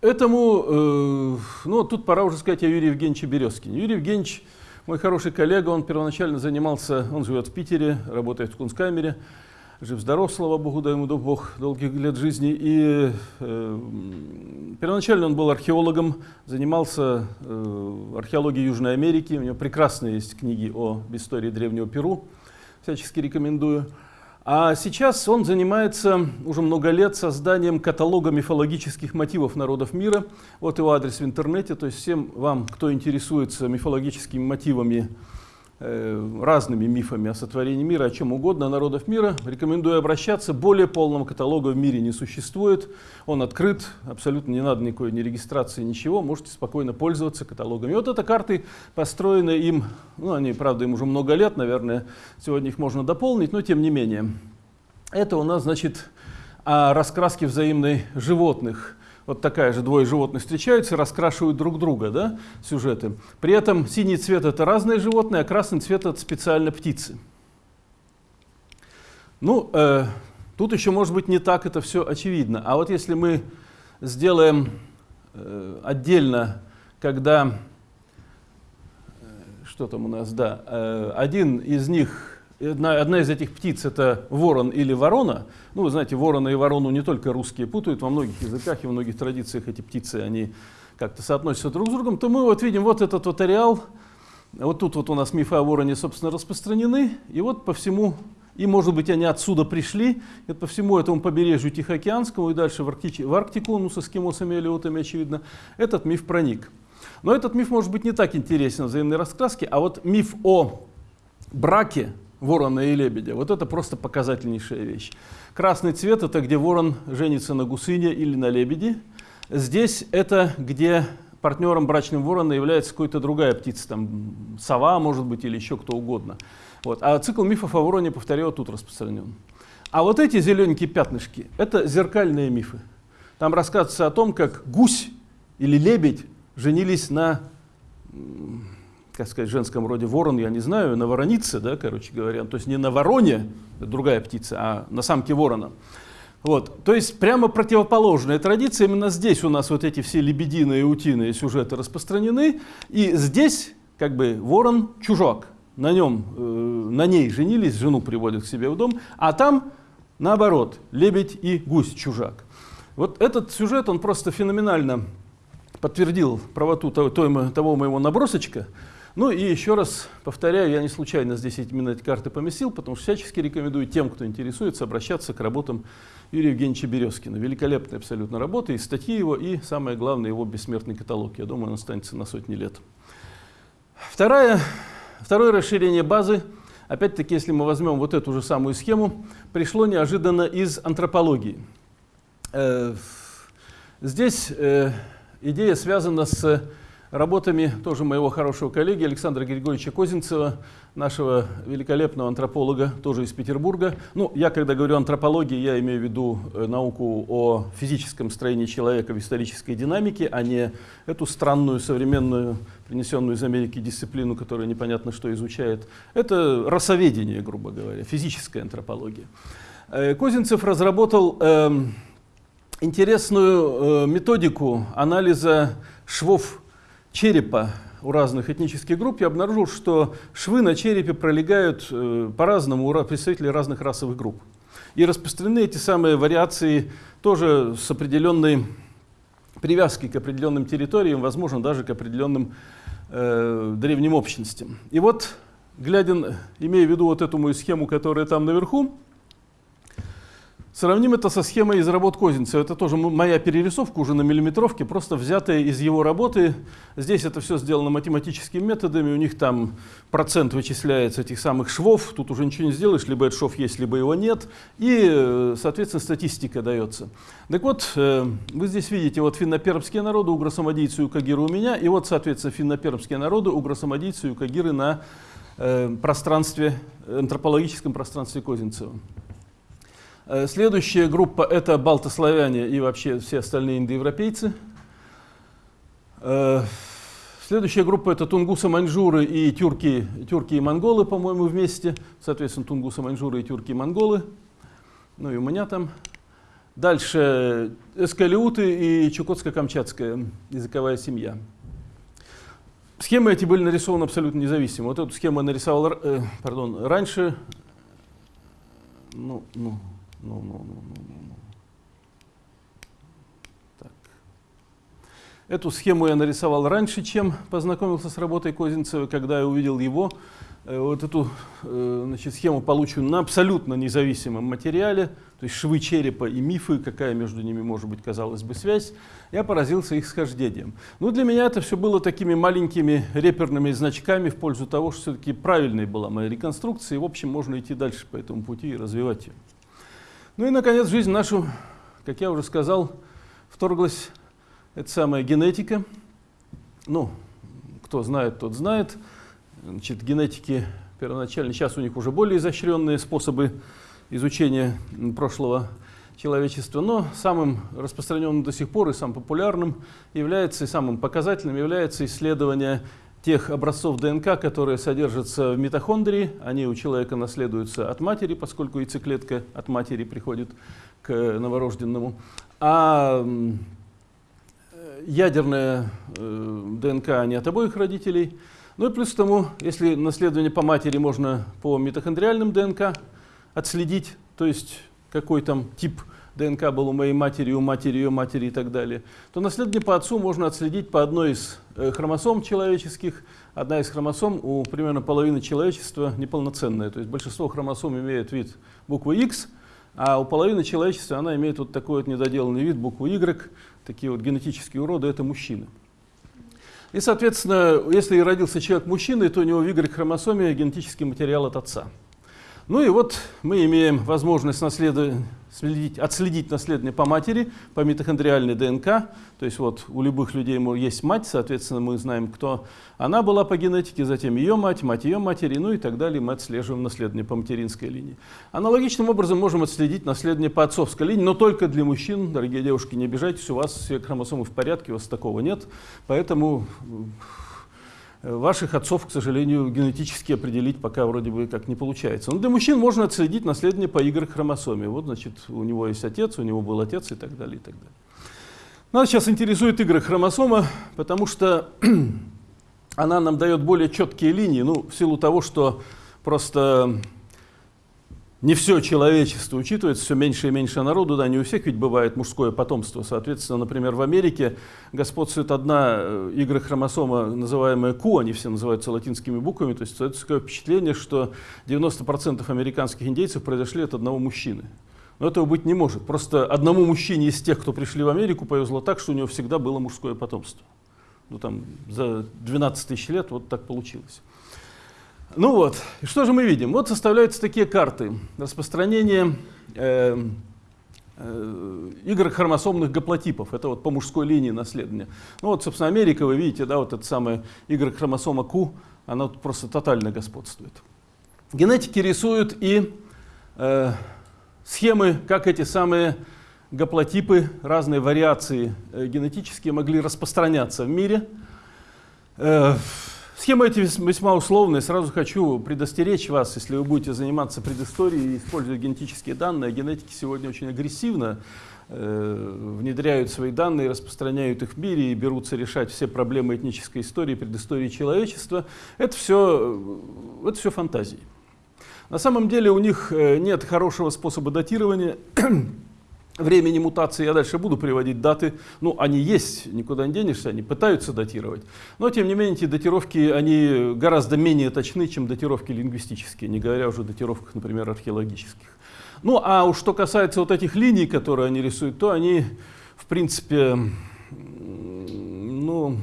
Этому, э, ну, тут пора уже сказать о Юрии Евгеньевиче Березкине. Юрий Евгеньевич, мой хороший коллега, он первоначально занимался, он живет в Питере, работает в Кунсткамере, жив-здоров, слава Богу, дай ему Бог долгих лет жизни. И э, первоначально он был археологом, занимался э, археологией Южной Америки. У него прекрасные есть книги о истории древнего Перу, всячески рекомендую. А сейчас он занимается уже много лет созданием каталога мифологических мотивов народов мира. Вот его адрес в интернете, то есть всем вам, кто интересуется мифологическими мотивами разными мифами о сотворении мира, о чем угодно, народов мира. Рекомендую обращаться. Более полного каталога в мире не существует. Он открыт, абсолютно не надо никакой ни регистрации, ничего. Можете спокойно пользоваться каталогами. Вот это карты построены им, ну они, правда, им уже много лет, наверное, сегодня их можно дополнить, но тем не менее. Это у нас, значит, о раскраске взаимной животных вот такая же двое животных встречаются, раскрашивают друг друга, да, сюжеты. При этом синий цвет это разные животные, а красный цвет это специально птицы. Ну, э, тут еще может быть не так это все очевидно. А вот если мы сделаем э, отдельно, когда, э, что там у нас, да, э, один из них Одна, одна из этих птиц это ворон или ворона. Ну, вы знаете, ворона и ворону не только русские путают, во многих языках и во многих традициях эти птицы, они как-то соотносятся друг с другом, то мы вот видим вот этот вот ареал, вот тут вот у нас мифы о вороне, собственно, распространены, и вот по всему, и может быть они отсюда пришли, и по всему этому побережью Тихоокеанскому и дальше в, Арктич, в Арктику, ну, с эскимосами или отами, очевидно, этот миф проник. Но этот миф может быть не так интересен взаимной раскраске, а вот миф о браке ворона и лебедя. Вот это просто показательнейшая вещь. Красный цвет – это где ворон женится на гусыне или на лебеди. Здесь это где партнером брачным ворона является какая-то другая птица, там сова, может быть, или еще кто угодно. Вот. А цикл мифов о вороне, повторяю, тут распространен. А вот эти зелененькие пятнышки – это зеркальные мифы. Там рассказывается о том, как гусь или лебедь женились на как сказать, женском роде ворон, я не знаю, на воронице, да, короче говоря, то есть не на вороне, другая птица, а на самке ворона. Вот. То есть прямо противоположная традиция. Именно здесь у нас вот эти все лебединые и утиные сюжеты распространены. И здесь как бы ворон чужак. На, нем, э, на ней женились, жену приводят к себе в дом. А там наоборот, лебедь и гусь чужак. Вот этот сюжет, он просто феноменально подтвердил правоту того, того моего набросочка. Ну и еще раз повторяю, я не случайно здесь именно эти карты поместил, потому что всячески рекомендую тем, кто интересуется, обращаться к работам Юрия Евгеньевича Березкина. Великолепная абсолютно работа, и статьи его, и самое главное, его бессмертный каталог. Я думаю, он останется на сотни лет. Второе, второе расширение базы, опять-таки, если мы возьмем вот эту же самую схему, пришло неожиданно из антропологии. Э, здесь э, идея связана с работами тоже моего хорошего коллеги Александра Григорьевича Козинцева, нашего великолепного антрополога, тоже из Петербурга. Ну, я, когда говорю антропология, я имею в виду э, науку о физическом строении человека в исторической динамике, а не эту странную современную, принесенную из Америки дисциплину, которая непонятно что изучает. Это расоведение, грубо говоря, физическая антропология. Э, Козинцев разработал э, интересную э, методику анализа швов черепа у разных этнических групп, я обнаружил, что швы на черепе пролегают э, по-разному у представителей разных расовых групп. И распространены эти самые вариации тоже с определенной привязкой к определенным территориям, возможно, даже к определенным э, древним общностям. И вот, глядя, имея в виду вот эту мою схему, которая там наверху, Сравним это со схемой из работ Козинцева. Это тоже моя перерисовка уже на миллиметровке, просто взятая из его работы. Здесь это все сделано математическими методами. У них там процент вычисляется этих самых швов. Тут уже ничего не сделаешь, либо этот шов есть, либо его нет. И, соответственно, статистика дается. Так вот, э, вы здесь видите вот финно-пермские народы, угросамодийцы и укагиры у меня. И вот, соответственно, финно-пермские народы, угросамодийцы и укагиры на э, пространстве, антропологическом пространстве Козинцева. Э, следующая группа – это балтославяне и вообще все остальные индоевропейцы. Э, следующая группа – это тунгусы-маньчжуры и тюрки, тюрки и монголы, по-моему, вместе. Соответственно, тунгусы-маньчжуры и тюрки и монголы. Ну и у меня там. Дальше эскалиуты и чукотско-камчатская языковая семья. Схемы эти были нарисованы абсолютно независимо. Вот эту схему я нарисовал э, пардон, раньше. Ну, ну, ну, ну, ну, ну, ну, ну. Так. Эту схему я нарисовал раньше, чем познакомился с работой Козинцева, когда я увидел его. Э, вот эту э, значит, схему полученную на абсолютно независимом материале, то есть швы черепа и мифы, какая между ними может быть, казалось бы, связь, я поразился их схождением. Но для меня это все было такими маленькими реперными значками в пользу того, что все-таки правильной была моя реконструкция, и, в общем, можно идти дальше по этому пути и развивать ее. Ну и, наконец, жизнь нашу, как я уже сказал, вторглась эта самая генетика. Ну, кто знает, тот знает. Значит, генетики первоначально, сейчас у них уже более изощренные способы изучения прошлого человечества, но самым распространенным до сих пор и самым популярным является, и самым показательным является исследование тех образцов ДНК, которые содержатся в митохондрии, они у человека наследуются от матери, поскольку яйцеклетка от матери приходит к новорожденному. А ядерная э, ДНК не от обоих родителей. Ну и плюс к тому, если наследование по матери можно по митохондриальным ДНК отследить, то есть какой там тип ДНК был у моей матери, у матери, ее матери и так далее, то наследие по отцу можно отследить по одной из э, хромосом человеческих. Одна из хромосом у примерно половины человечества неполноценная. То есть большинство хромосом имеет вид буквы X, а у половины человечества она имеет вот такой вот недоделанный вид буквы Y. Такие вот генетические уроды – это мужчины. И, соответственно, если родился человек мужчиной, то у него в Y-хромосоме генетический материал от отца. Ну и вот мы имеем возможность следить, отследить наследование по матери, по митохондриальной ДНК. То есть вот у любых людей есть мать, соответственно, мы знаем, кто она была по генетике, затем ее мать, мать ее матери, ну и так далее. Мы отслеживаем наследование по материнской линии. Аналогичным образом можем отследить наследование по отцовской линии, но только для мужчин. Дорогие девушки, не обижайтесь, у вас все хромосомы в порядке, у вас такого нет. Поэтому Ваших отцов, к сожалению, генетически определить пока вроде бы как не получается. Но для мужчин можно отследить наследие по Y-хромосоме. Вот, значит, у него есть отец, у него был отец и так далее, и так далее. Нас сейчас интересует Y-хромосома, потому что она нам дает более четкие линии, ну, в силу того, что просто не все человечество учитывается, все меньше и меньше народу, да, не у всех ведь бывает мужское потомство. Соответственно, например, в Америке господствует одна э, игрохромосома, называемая Q, они все называются латинскими буквами, то есть это такое впечатление, что 90% американских индейцев произошли от одного мужчины. Но этого быть не может. Просто одному мужчине из тех, кто пришли в Америку, повезло так, что у него всегда было мужское потомство. Ну там за 12 тысяч лет вот так получилось. Ну вот, и что же мы видим? Вот составляются такие карты распространения э, э, Y-хромосомных гаплотипов. Это вот по мужской линии наследования. Ну вот, собственно, Америка, вы видите, да, вот эта самая Y-хромосома Q, она тут просто тотально господствует. Генетики рисуют и э, схемы, как эти самые гаплотипы, разные вариации э, генетические могли распространяться в мире. Э, схемы эти весьма условные. Сразу хочу предостеречь вас, если вы будете заниматься предысторией и использовать генетические данные. Генетики сегодня очень агрессивно э, внедряют свои данные, распространяют их в мире и берутся решать все проблемы этнической истории, предыстории человечества. Это все, это все фантазии. На самом деле у них нет хорошего способа датирования времени мутации, я дальше буду приводить даты, ну, они есть, никуда не денешься, они пытаются датировать, но, тем не менее, эти датировки, они гораздо менее точны, чем датировки лингвистические, не говоря уже о датировках, например, археологических. Ну, а уж что касается вот этих линий, которые они рисуют, то они, в принципе, ну,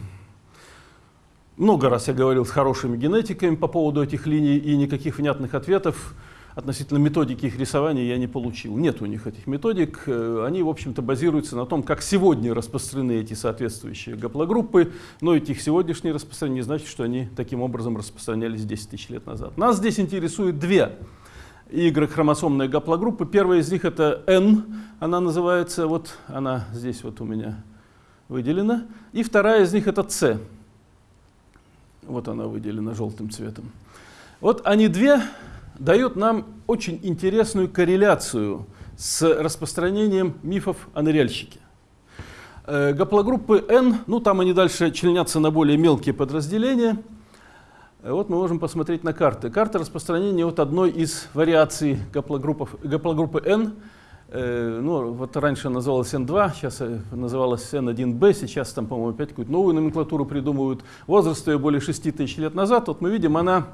много раз я говорил с хорошими генетиками по поводу этих линий, и никаких внятных ответов относительно методики их рисования я не получил. Нет у них этих методик. Э, они, в общем-то, базируются на том, как сегодня распространены эти соответствующие гаплогруппы, но эти их сегодняшние распространения не значит, что они таким образом распространялись 10 тысяч лет назад. Нас здесь интересует две Y-хромосомные гаплогруппы. Первая из них это N, она называется, вот она здесь вот у меня выделена. И вторая из них это C. Вот она выделена желтым цветом. Вот они две дает нам очень интересную корреляцию с распространением мифов о ныряльщике. Э, гаплогруппы N, ну там они дальше членятся на более мелкие подразделения. Э, вот мы можем посмотреть на карты. Карта распространения вот одной из вариаций гаплогруппы N. Э, ну, вот раньше называлась N2, сейчас называлась N1B, сейчас там, по-моему, опять какую-то новую номенклатуру придумывают. Возраст ее более 6 тысяч лет назад. Вот мы видим, она,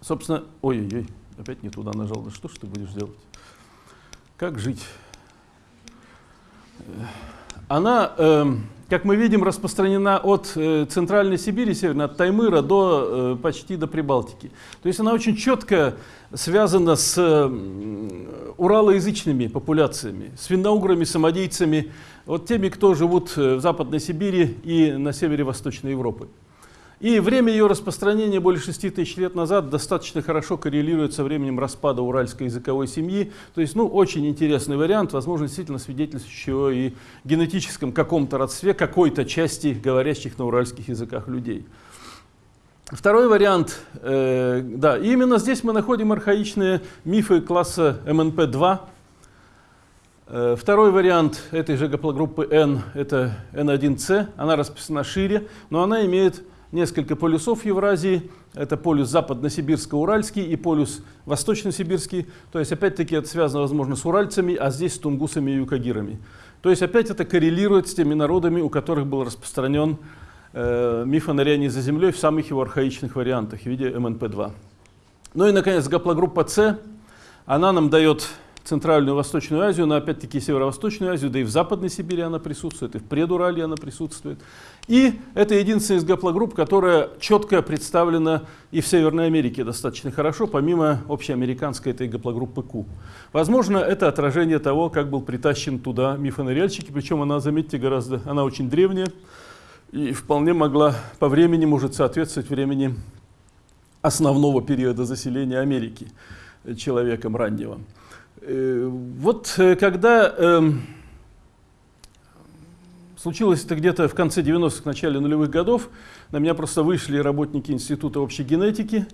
собственно, ой-ой-ой, Опять не туда нажал. Да что ж ты будешь делать? Как жить? Она, э, как мы видим, распространена от э, Центральной Сибири, северно, от Таймыра до, э, почти до Прибалтики. То есть она очень четко связана с э, уралоязычными популяциями, с финно-уграми, самодийцами, вот теми, кто живут э, в Западной Сибири и на севере Восточной Европы. И время ее распространения более 6 тысяч лет назад достаточно хорошо коррелирует со временем распада уральской языковой семьи. То есть, ну, очень интересный вариант, возможно, действительно свидетельствующий и генетическом каком-то родстве какой-то части говорящих на уральских языках людей. Второй вариант, э, да, именно здесь мы находим архаичные мифы класса МНП-2. Э, второй вариант этой же гаплогруппы N, это N1C, она расписана шире, но она имеет несколько полюсов Евразии. Это полюс западно-сибирско-уральский и полюс восточно-сибирский. То есть, опять-таки, это связано, возможно, с уральцами, а здесь с тунгусами и юкагирами. То есть, опять это коррелирует с теми народами, у которых был распространен э, миф о нырянии за землей в самых его архаичных вариантах в виде МНП-2. Ну и, наконец, гаплогруппа С. Она нам дает Центральную Восточную Азию, но опять-таки Северо-Восточную Азию, да и в Западной Сибири она присутствует, и в Предурале она присутствует. И это единственная из гаплогрупп, которая четко представлена и в Северной Америке достаточно хорошо, помимо общеамериканской этой гаплогруппы Q. Возможно, это отражение того, как был притащен туда мифоныряльщики, причем она, заметьте, гораздо, она очень древняя и вполне могла по времени, может соответствовать времени основного периода заселения Америки человеком раннего. Э, вот э, когда эм, случилось это где-то в конце 90-х, начале нулевых годов, на меня просто вышли работники Института общей генетики,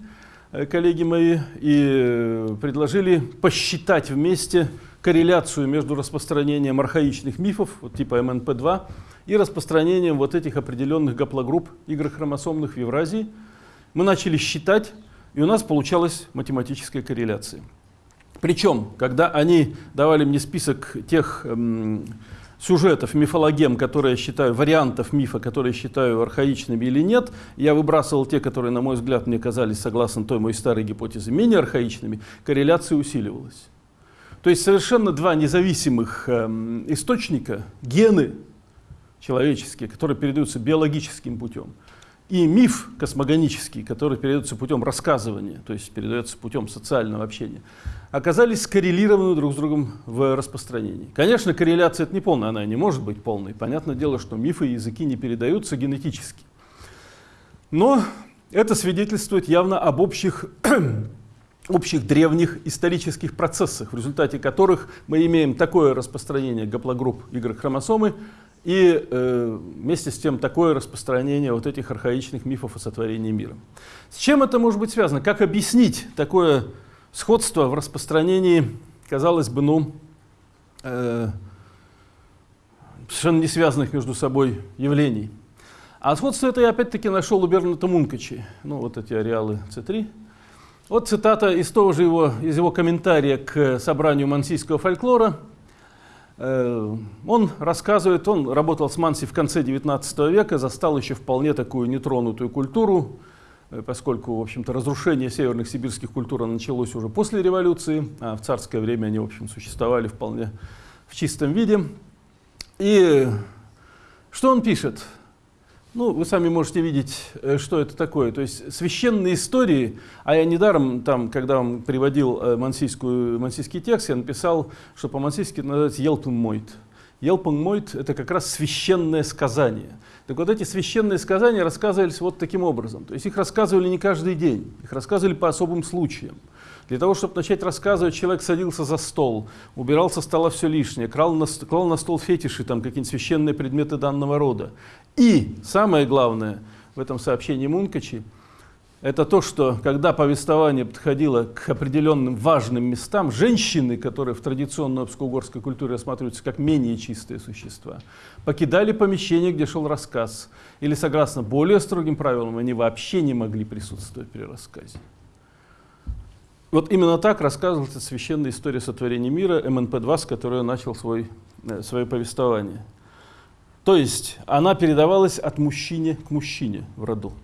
э, коллеги мои, и предложили посчитать вместе корреляцию между распространением архаичных мифов, вот типа МНП-2, и распространением вот этих определенных гаплогрупп игрохромосомных в Евразии. Мы начали считать, и у нас получалась математическая корреляция. Причем, когда они давали мне список тех эм, сюжетов, мифологем, которые я считаю, вариантов мифа, которые я считаю архаичными или нет, я выбрасывал те, которые, на мой взгляд, мне казались, согласно той моей старой гипотезе, менее архаичными, корреляция усиливалась. То есть совершенно два независимых эм, источника, гены человеческие, которые передаются биологическим путем, и миф космогонический, который передается путем рассказывания, то есть передается путем социального общения, оказались скоррелированы друг с другом в распространении. Конечно, корреляция это не полная, она не может быть полной. Понятное дело, что мифы и языки не передаются генетически. Но это свидетельствует явно об общих, общих древних исторических процессах, в результате которых мы имеем такое распространение гаплогрупп Y-хромосомы, и э, вместе с тем такое распространение вот этих архаичных мифов о сотворении мира. С чем это может быть связано? Как объяснить такое сходство в распространении, казалось бы, ну, э, совершенно не связанных между собой явлений? А сходство это я опять-таки нашел у Берната Мункачи. Ну, вот эти ареалы С3. Вот цитата из того же его, из его комментария к собранию мансийского фольклора – Э, он рассказывает, он работал с Манси в конце 19 века, застал еще вполне такую нетронутую культуру, поскольку, в общем-то, разрушение северных сибирских культур началось уже после революции, а в царское время они, в общем, существовали вполне в чистом виде. И что он пишет? Ну, вы сами можете видеть, э, что это такое. То есть священные истории, а я недаром, там, когда вам приводил э, мансийскую, мансийский текст, я написал, что по-мансийски это называется «елпунмойт». «Елпунмойт» — это как раз священное сказание. Так вот эти священные сказания рассказывались вот таким образом. То есть их рассказывали не каждый день, их рассказывали по особым случаям. Для того, чтобы начать рассказывать, человек садился за стол, убирал со стола все лишнее, крал на, клал на стол фетиши, там какие-нибудь священные предметы данного рода. И самое главное в этом сообщении Мункачи, это то, что когда повествование подходило к определенным важным местам, женщины, которые в традиционной обско-угорской культуре рассматриваются как менее чистые существа, покидали помещение, где шел рассказ, или согласно более строгим правилам, они вообще не могли присутствовать при рассказе. Вот именно так рассказывается священная история сотворения мира МНП-2, с которой начал свой, э, свое повествование. То есть она передавалась от мужчине к мужчине в роду.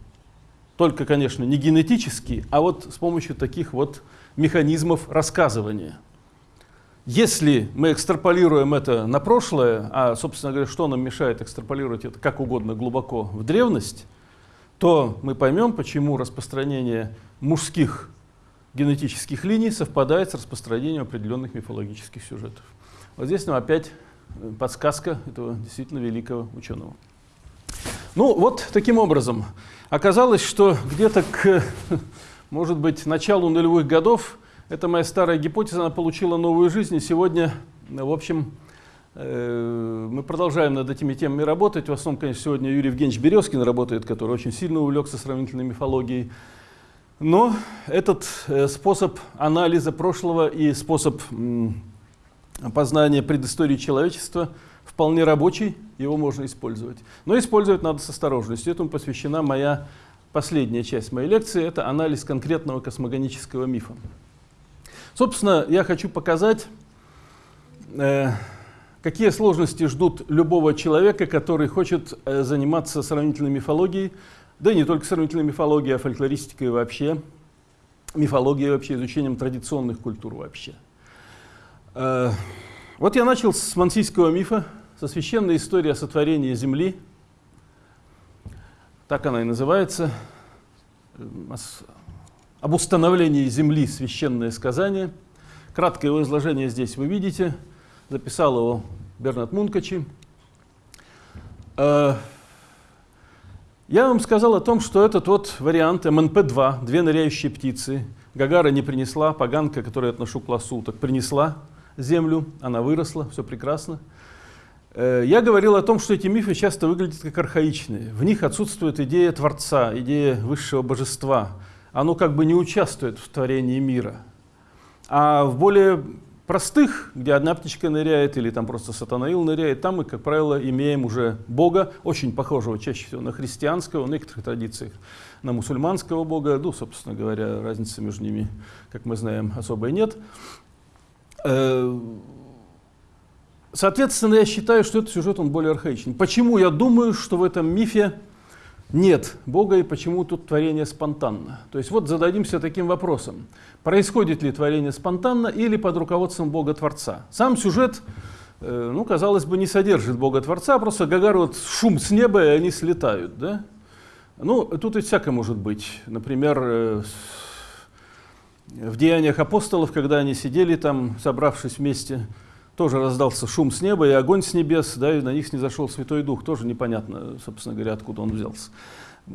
Только, конечно, не генетически, а вот с помощью таких вот механизмов рассказывания. Если мы экстраполируем это на прошлое, а, собственно говоря, что нам мешает экстраполировать это как угодно глубоко в древность, то мы поймем, почему распространение мужских генетических линий совпадает с распространением определенных мифологических сюжетов. Вот здесь нам опять э, подсказка этого действительно великого ученого. Ну вот таким образом оказалось, что где-то к, может быть, началу нулевых годов эта моя старая гипотеза она получила новую жизнь, и сегодня, в общем, э, мы продолжаем над этими темами работать. В основном, конечно, сегодня Юрий Евгеньевич Березкин работает, который очень сильно увлекся сравнительной мифологией. Но этот э, способ анализа прошлого и способ познания предыстории человечества вполне рабочий, его можно использовать. Но использовать надо с осторожностью. Этому посвящена моя последняя часть моей лекции, это анализ конкретного космогонического мифа. Собственно, я хочу показать, э, какие сложности ждут любого человека, который хочет э, заниматься сравнительной мифологией, да и не только сравнительной мифологией, а фольклористикой вообще, мифологией вообще, изучением традиционных культур вообще. Э, вот я начал с мансийского мифа, со священной истории о сотворении Земли. Так она и называется. Об установлении Земли священное сказание. Краткое его изложение здесь вы видите. Записал его Бернат Мункачи. Э, я вам сказал о том, что этот вот вариант МНП-2, две ныряющие птицы, Гагара не принесла, поганка, которую я отношу к лосу, так принесла землю, она выросла, все прекрасно. Э, я говорил о том, что эти мифы часто выглядят как архаичные. В них отсутствует идея Творца, идея высшего божества. Оно как бы не участвует в творении мира. А в более простых, где одна птичка ныряет или там просто сатанаил ныряет, там мы, как правило, имеем уже Бога, очень похожего чаще всего на христианского, в некоторых традициях на мусульманского Бога. Ну, собственно говоря, разницы между ними, как мы знаем, особой нет. Соответственно, я считаю, что этот сюжет он более архаичный. Почему я думаю, что в этом мифе нет Бога и почему тут творение спонтанно? То есть вот зададимся таким вопросом. Происходит ли творение спонтанно или под руководством Бога-творца? Сам сюжет, э, ну, казалось бы, не содержит Бога-творца, просто Гагар вот шум с неба, и они слетают. Да? Ну, тут и всякое может быть. Например, э, в деяниях апостолов, когда они сидели там, собравшись вместе, тоже раздался шум с неба и огонь с небес, да, и на них снизошел Святой Дух. Тоже непонятно, собственно говоря, откуда он взялся.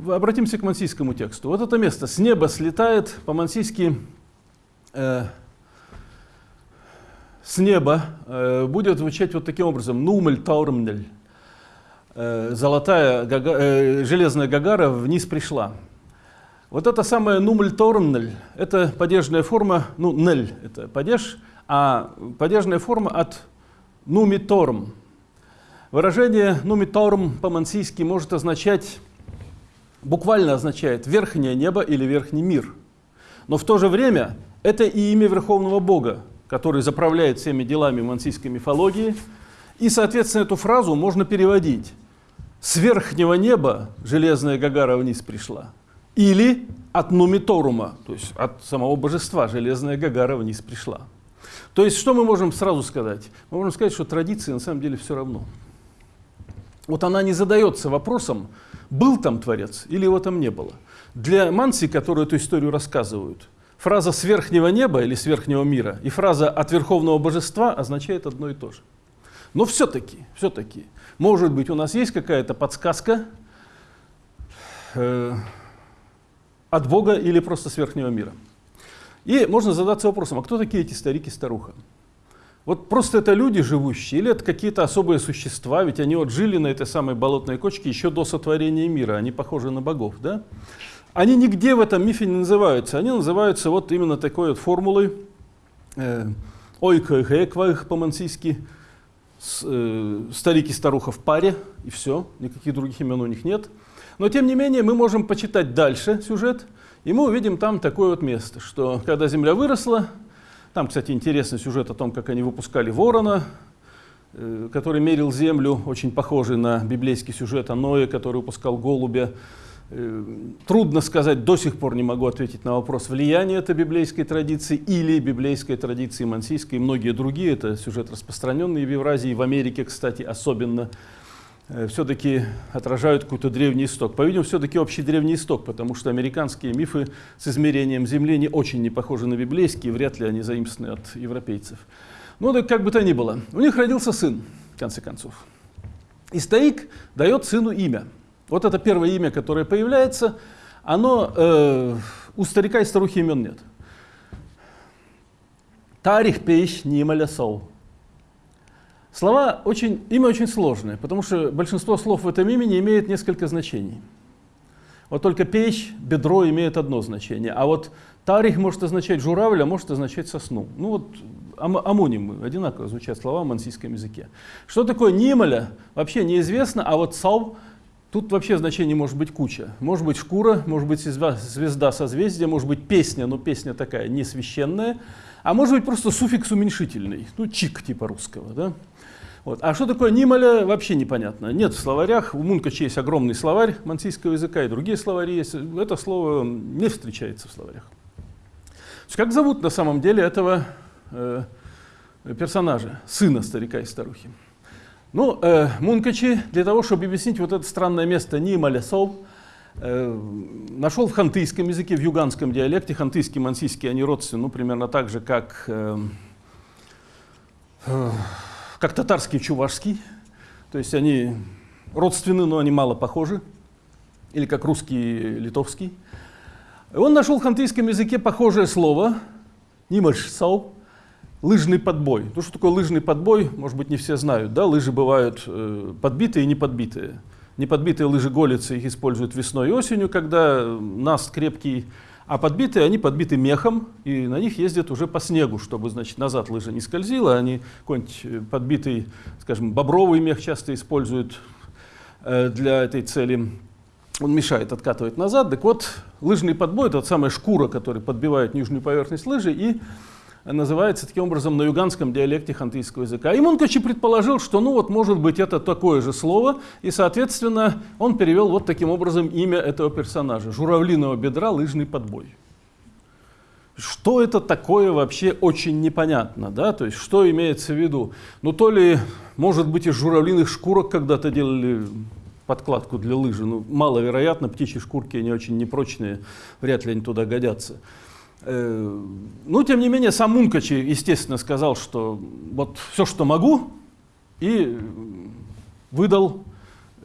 Обратимся к мансийскому тексту. Вот это место. С неба слетает по-мансийски э, с неба э, будет звучать вот таким образом. Нумель таурмнель. Э, золотая, гага, э, железная гагара вниз пришла. Вот это самое нумель таурмнель, это падежная форма, ну, нель это падеж, а падежная форма от нумиторм. Выражение нумиторм по-мансийски может означать буквально означает верхнее небо или верхний мир. Но в то же время это и имя Верховного Бога, который заправляет всеми делами мансийской мифологии. И, соответственно, эту фразу можно переводить «С верхнего неба железная Гагара вниз пришла» или «От Нумиторума», то есть от самого божества железная Гагара вниз пришла. То есть что мы можем сразу сказать? Мы можем сказать, что традиции на самом деле все равно. Вот она не задается вопросом, был там Творец или его там не было. Для Манси, которые эту историю рассказывают, фраза «с верхнего неба» или «с верхнего мира» и фраза «от верховного божества» означает одно и то же. Но все-таки, все-таки, может быть, у нас есть какая-то подсказка э, от Бога или просто с верхнего мира. И можно задаться вопросом, а кто такие эти старики-старуха? Вот просто это люди живущие, или это какие-то особые существа, ведь они вот жили на этой самой болотной кочке еще до сотворения мира, они похожи на богов, да? Они нигде в этом мифе не называются, они называются вот именно такой вот формулой э, ойка и хэкваих по-мансийски, э, старики старуха в паре, и все, никаких других имен у них нет. Но тем не менее мы можем почитать дальше сюжет, и мы увидим там такое вот место, что когда земля выросла, там, кстати, интересный сюжет о том, как они выпускали ворона, э, который мерил землю, очень похожий на библейский сюжет о Ное, который выпускал голубя. Э, трудно сказать, до сих пор не могу ответить на вопрос, влияние это библейской традиции или библейской традиции мансийской и многие другие. Это сюжет распространенный в Евразии, в Америке, кстати, особенно. Э, все-таки отражают какой-то древний исток. По-видимому, все-таки общий древний исток, потому что американские мифы с измерением Земли не очень не похожи на библейские, вряд ли они заимствованы от европейцев. Ну, так как бы то ни было. У них родился сын, в конце концов. И старик дает сыну имя. Вот это первое имя, которое появляется, оно э, у старика и старухи имен нет. Тарих пейш нималя сол. Слова очень, имя очень сложное, потому что большинство слов в этом имени имеет несколько значений. Вот только печь, бедро имеет одно значение, а вот тарих может означать журавль, а может означать сосну. Ну вот ам амонимы, одинаково звучат слова в мансийском языке. Что такое нималя, вообще неизвестно, а вот сау, тут вообще значений может быть куча. Может быть шкура, может быть звезда созвездия, может быть песня, но песня такая не священная, а может быть просто суффикс уменьшительный, ну чик типа русского, да? Вот. А что такое нималя, вообще непонятно. Нет в словарях. У Мункача есть огромный словарь мансийского языка, и другие словари есть. Это слово не встречается в словарях. Как зовут на самом деле этого э, персонажа, сына старика и старухи? Ну, э, Мункачи для того, чтобы объяснить вот это странное место Нималя Сол, э, нашел в хантыйском языке, в юганском диалекте. Хантыйский, мансийский, они родственны, ну, примерно так же, как... Э, э, как татарский чувашский, то есть они родственны, но они мало похожи, или как русский литовский. Он нашел в хантыйском языке похожее слово, нимаш сау, лыжный подбой. То, что такое лыжный подбой, может быть, не все знают. Да? Лыжи бывают э, подбитые и неподбитые. Неподбитые лыжи голицы их используют весной и осенью, когда наст крепкий а подбитые, они подбиты мехом, и на них ездят уже по снегу, чтобы, значит, назад лыжа не скользила. Они какой-нибудь э, подбитый, скажем, бобровый мех часто используют э, для этой цели. Он мешает откатывать назад. Так вот, лыжный подбой — это вот самая шкура, которая подбивает нижнюю поверхность лыжи, и называется таким образом на юганском диалекте хантыйского языка. И Мункачи предположил, что ну вот может быть это такое же слово, и соответственно он перевел вот таким образом имя этого персонажа. Журавлиного бедра лыжный подбой. Что это такое вообще очень непонятно, да, то есть что имеется в виду? Ну то ли, может быть, из журавлиных шкурок когда-то делали подкладку для лыжи. Ну, маловероятно, птичьи шкурки, они очень непрочные, вряд ли они туда годятся. Э, ну, тем не менее, сам Мункачи, естественно, сказал, что вот все, что могу, и выдал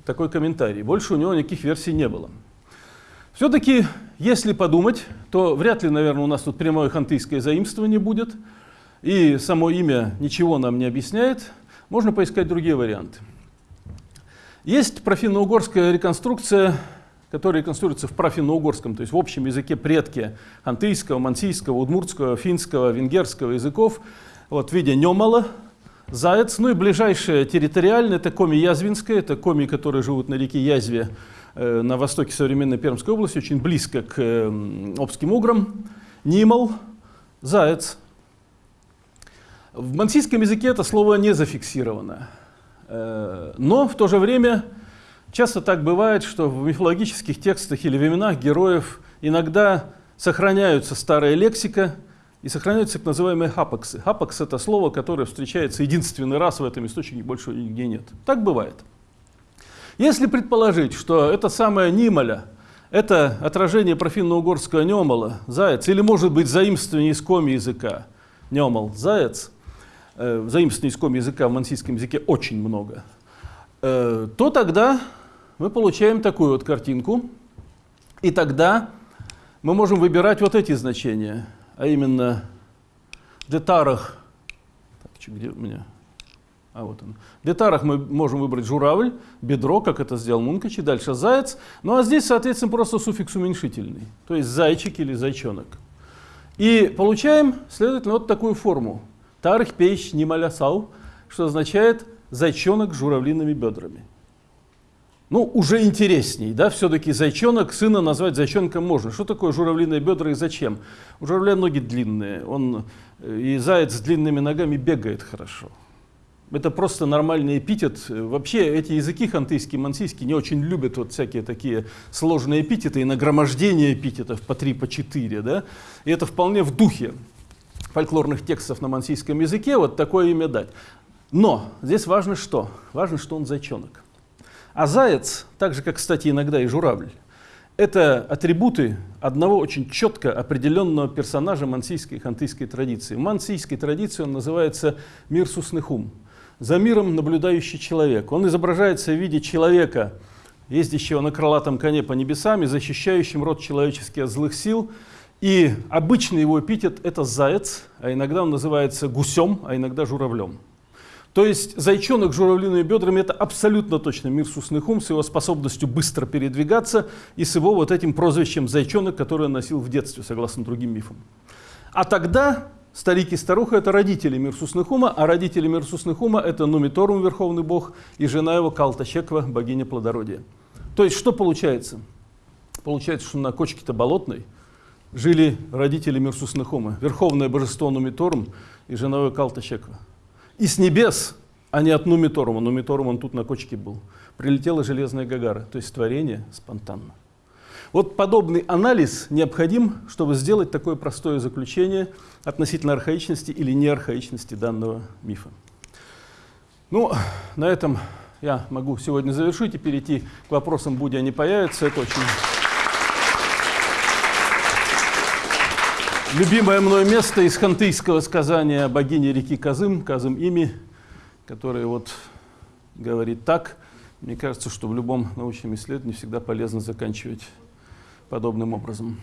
такой комментарий. Больше у него никаких версий не было. Все-таки, если подумать, то вряд ли, наверное, у нас тут прямое хантыйское заимствование будет, и само имя ничего нам не объясняет. Можно поискать другие варианты. Есть профинно-угорская реконструкция, которая реконструируется в профинно-угорском, то есть в общем языке предки хантыйского, мансийского, удмуртского, финского, венгерского языков, вот, в виде немала, заяц. Ну и ближайшее территориальное, это коми язвинское, это коми, которые живут на реке Язве э, на востоке современной Пермской области, очень близко к э, Обским уграм. Нимал, заяц. В мансийском языке это слово не зафиксировано. Э, но в то же время часто так бывает, что в мифологических текстах или в именах героев иногда сохраняются старая лексика, и сохраняются так называемые хапаксы. Хапакс – это слово, которое встречается единственный раз в этом источнике, больше нигде нет. Так бывает. Если предположить, что это самое Нималя – это отражение профинно-угорского немала, заяц, или может быть заимствование из коми языка, немал, заяц, э, заимствование из коми языка в мансийском языке очень много, э, то тогда мы получаем такую вот картинку, и тогда мы можем выбирать вот эти значения – а именно детарах, так, где у меня, а вот он. В детарах мы можем выбрать журавль, бедро, как это сделал Мункач, и дальше заяц. Ну а здесь, соответственно, просто суффикс уменьшительный, то есть зайчик или зайчонок. И получаем, следовательно, вот такую форму. Тарх пейш нималясау, что означает зайчонок с журавлиными бедрами ну, уже интересней, да, все-таки зайчонок, сына назвать зайчонком можно. Что такое журавлиные бедра и зачем? У журавля ноги длинные, он э, и заяц с длинными ногами бегает хорошо. Это просто нормальный эпитет. Вообще эти языки хантыйские, мансийские не очень любят вот всякие такие сложные эпитеты и нагромождение эпитетов по три, по четыре. Да? И это вполне в духе фольклорных текстов на мансийском языке вот такое имя дать. Но здесь важно что? Важно, что он зайчонок. А заяц, так же как, кстати, иногда и журавль, это атрибуты одного очень четко определенного персонажа мансийской и хантыйской традиции. В мансийской традиции он называется мир суснехум. За миром наблюдающий человек. Он изображается в виде человека, ездящего на крылатом коне по небесам защищающим род человеческий от злых сил. И обычный его эпитет – это заяц, а иногда он называется гусем, а иногда журавлем. То есть зайчонок с журавлиными бедрами – это абсолютно точно мир Суснехум с его способностью быстро передвигаться и с его вот этим прозвищем зайчонок, которое он носил в детстве, согласно другим мифам. А тогда старик и старуха – это родители мир Суснехума, а родители мир Суснехума – это Нумиторум, верховный бог, и жена его Калтачеква, богиня плодородия. То есть что получается? Получается, что на кочке-то болотной жили родители мир Суснехума, верховное божество Нумиторум и жена его Калтачеква. И с небес, а не от Нумиторума, Нумиторум он тут на кочке был, прилетела железная Гагара, то есть творение спонтанно. Вот подобный анализ необходим, чтобы сделать такое простое заключение относительно архаичности или неархаичности данного мифа. Ну, на этом я могу сегодня завершить и перейти к вопросам, будь они появятся. Это очень Любимое мной место из хантыйского сказания богини реки Казым, Казым Ими, который вот говорит так. Мне кажется, что в любом научном исследовании всегда полезно заканчивать подобным образом.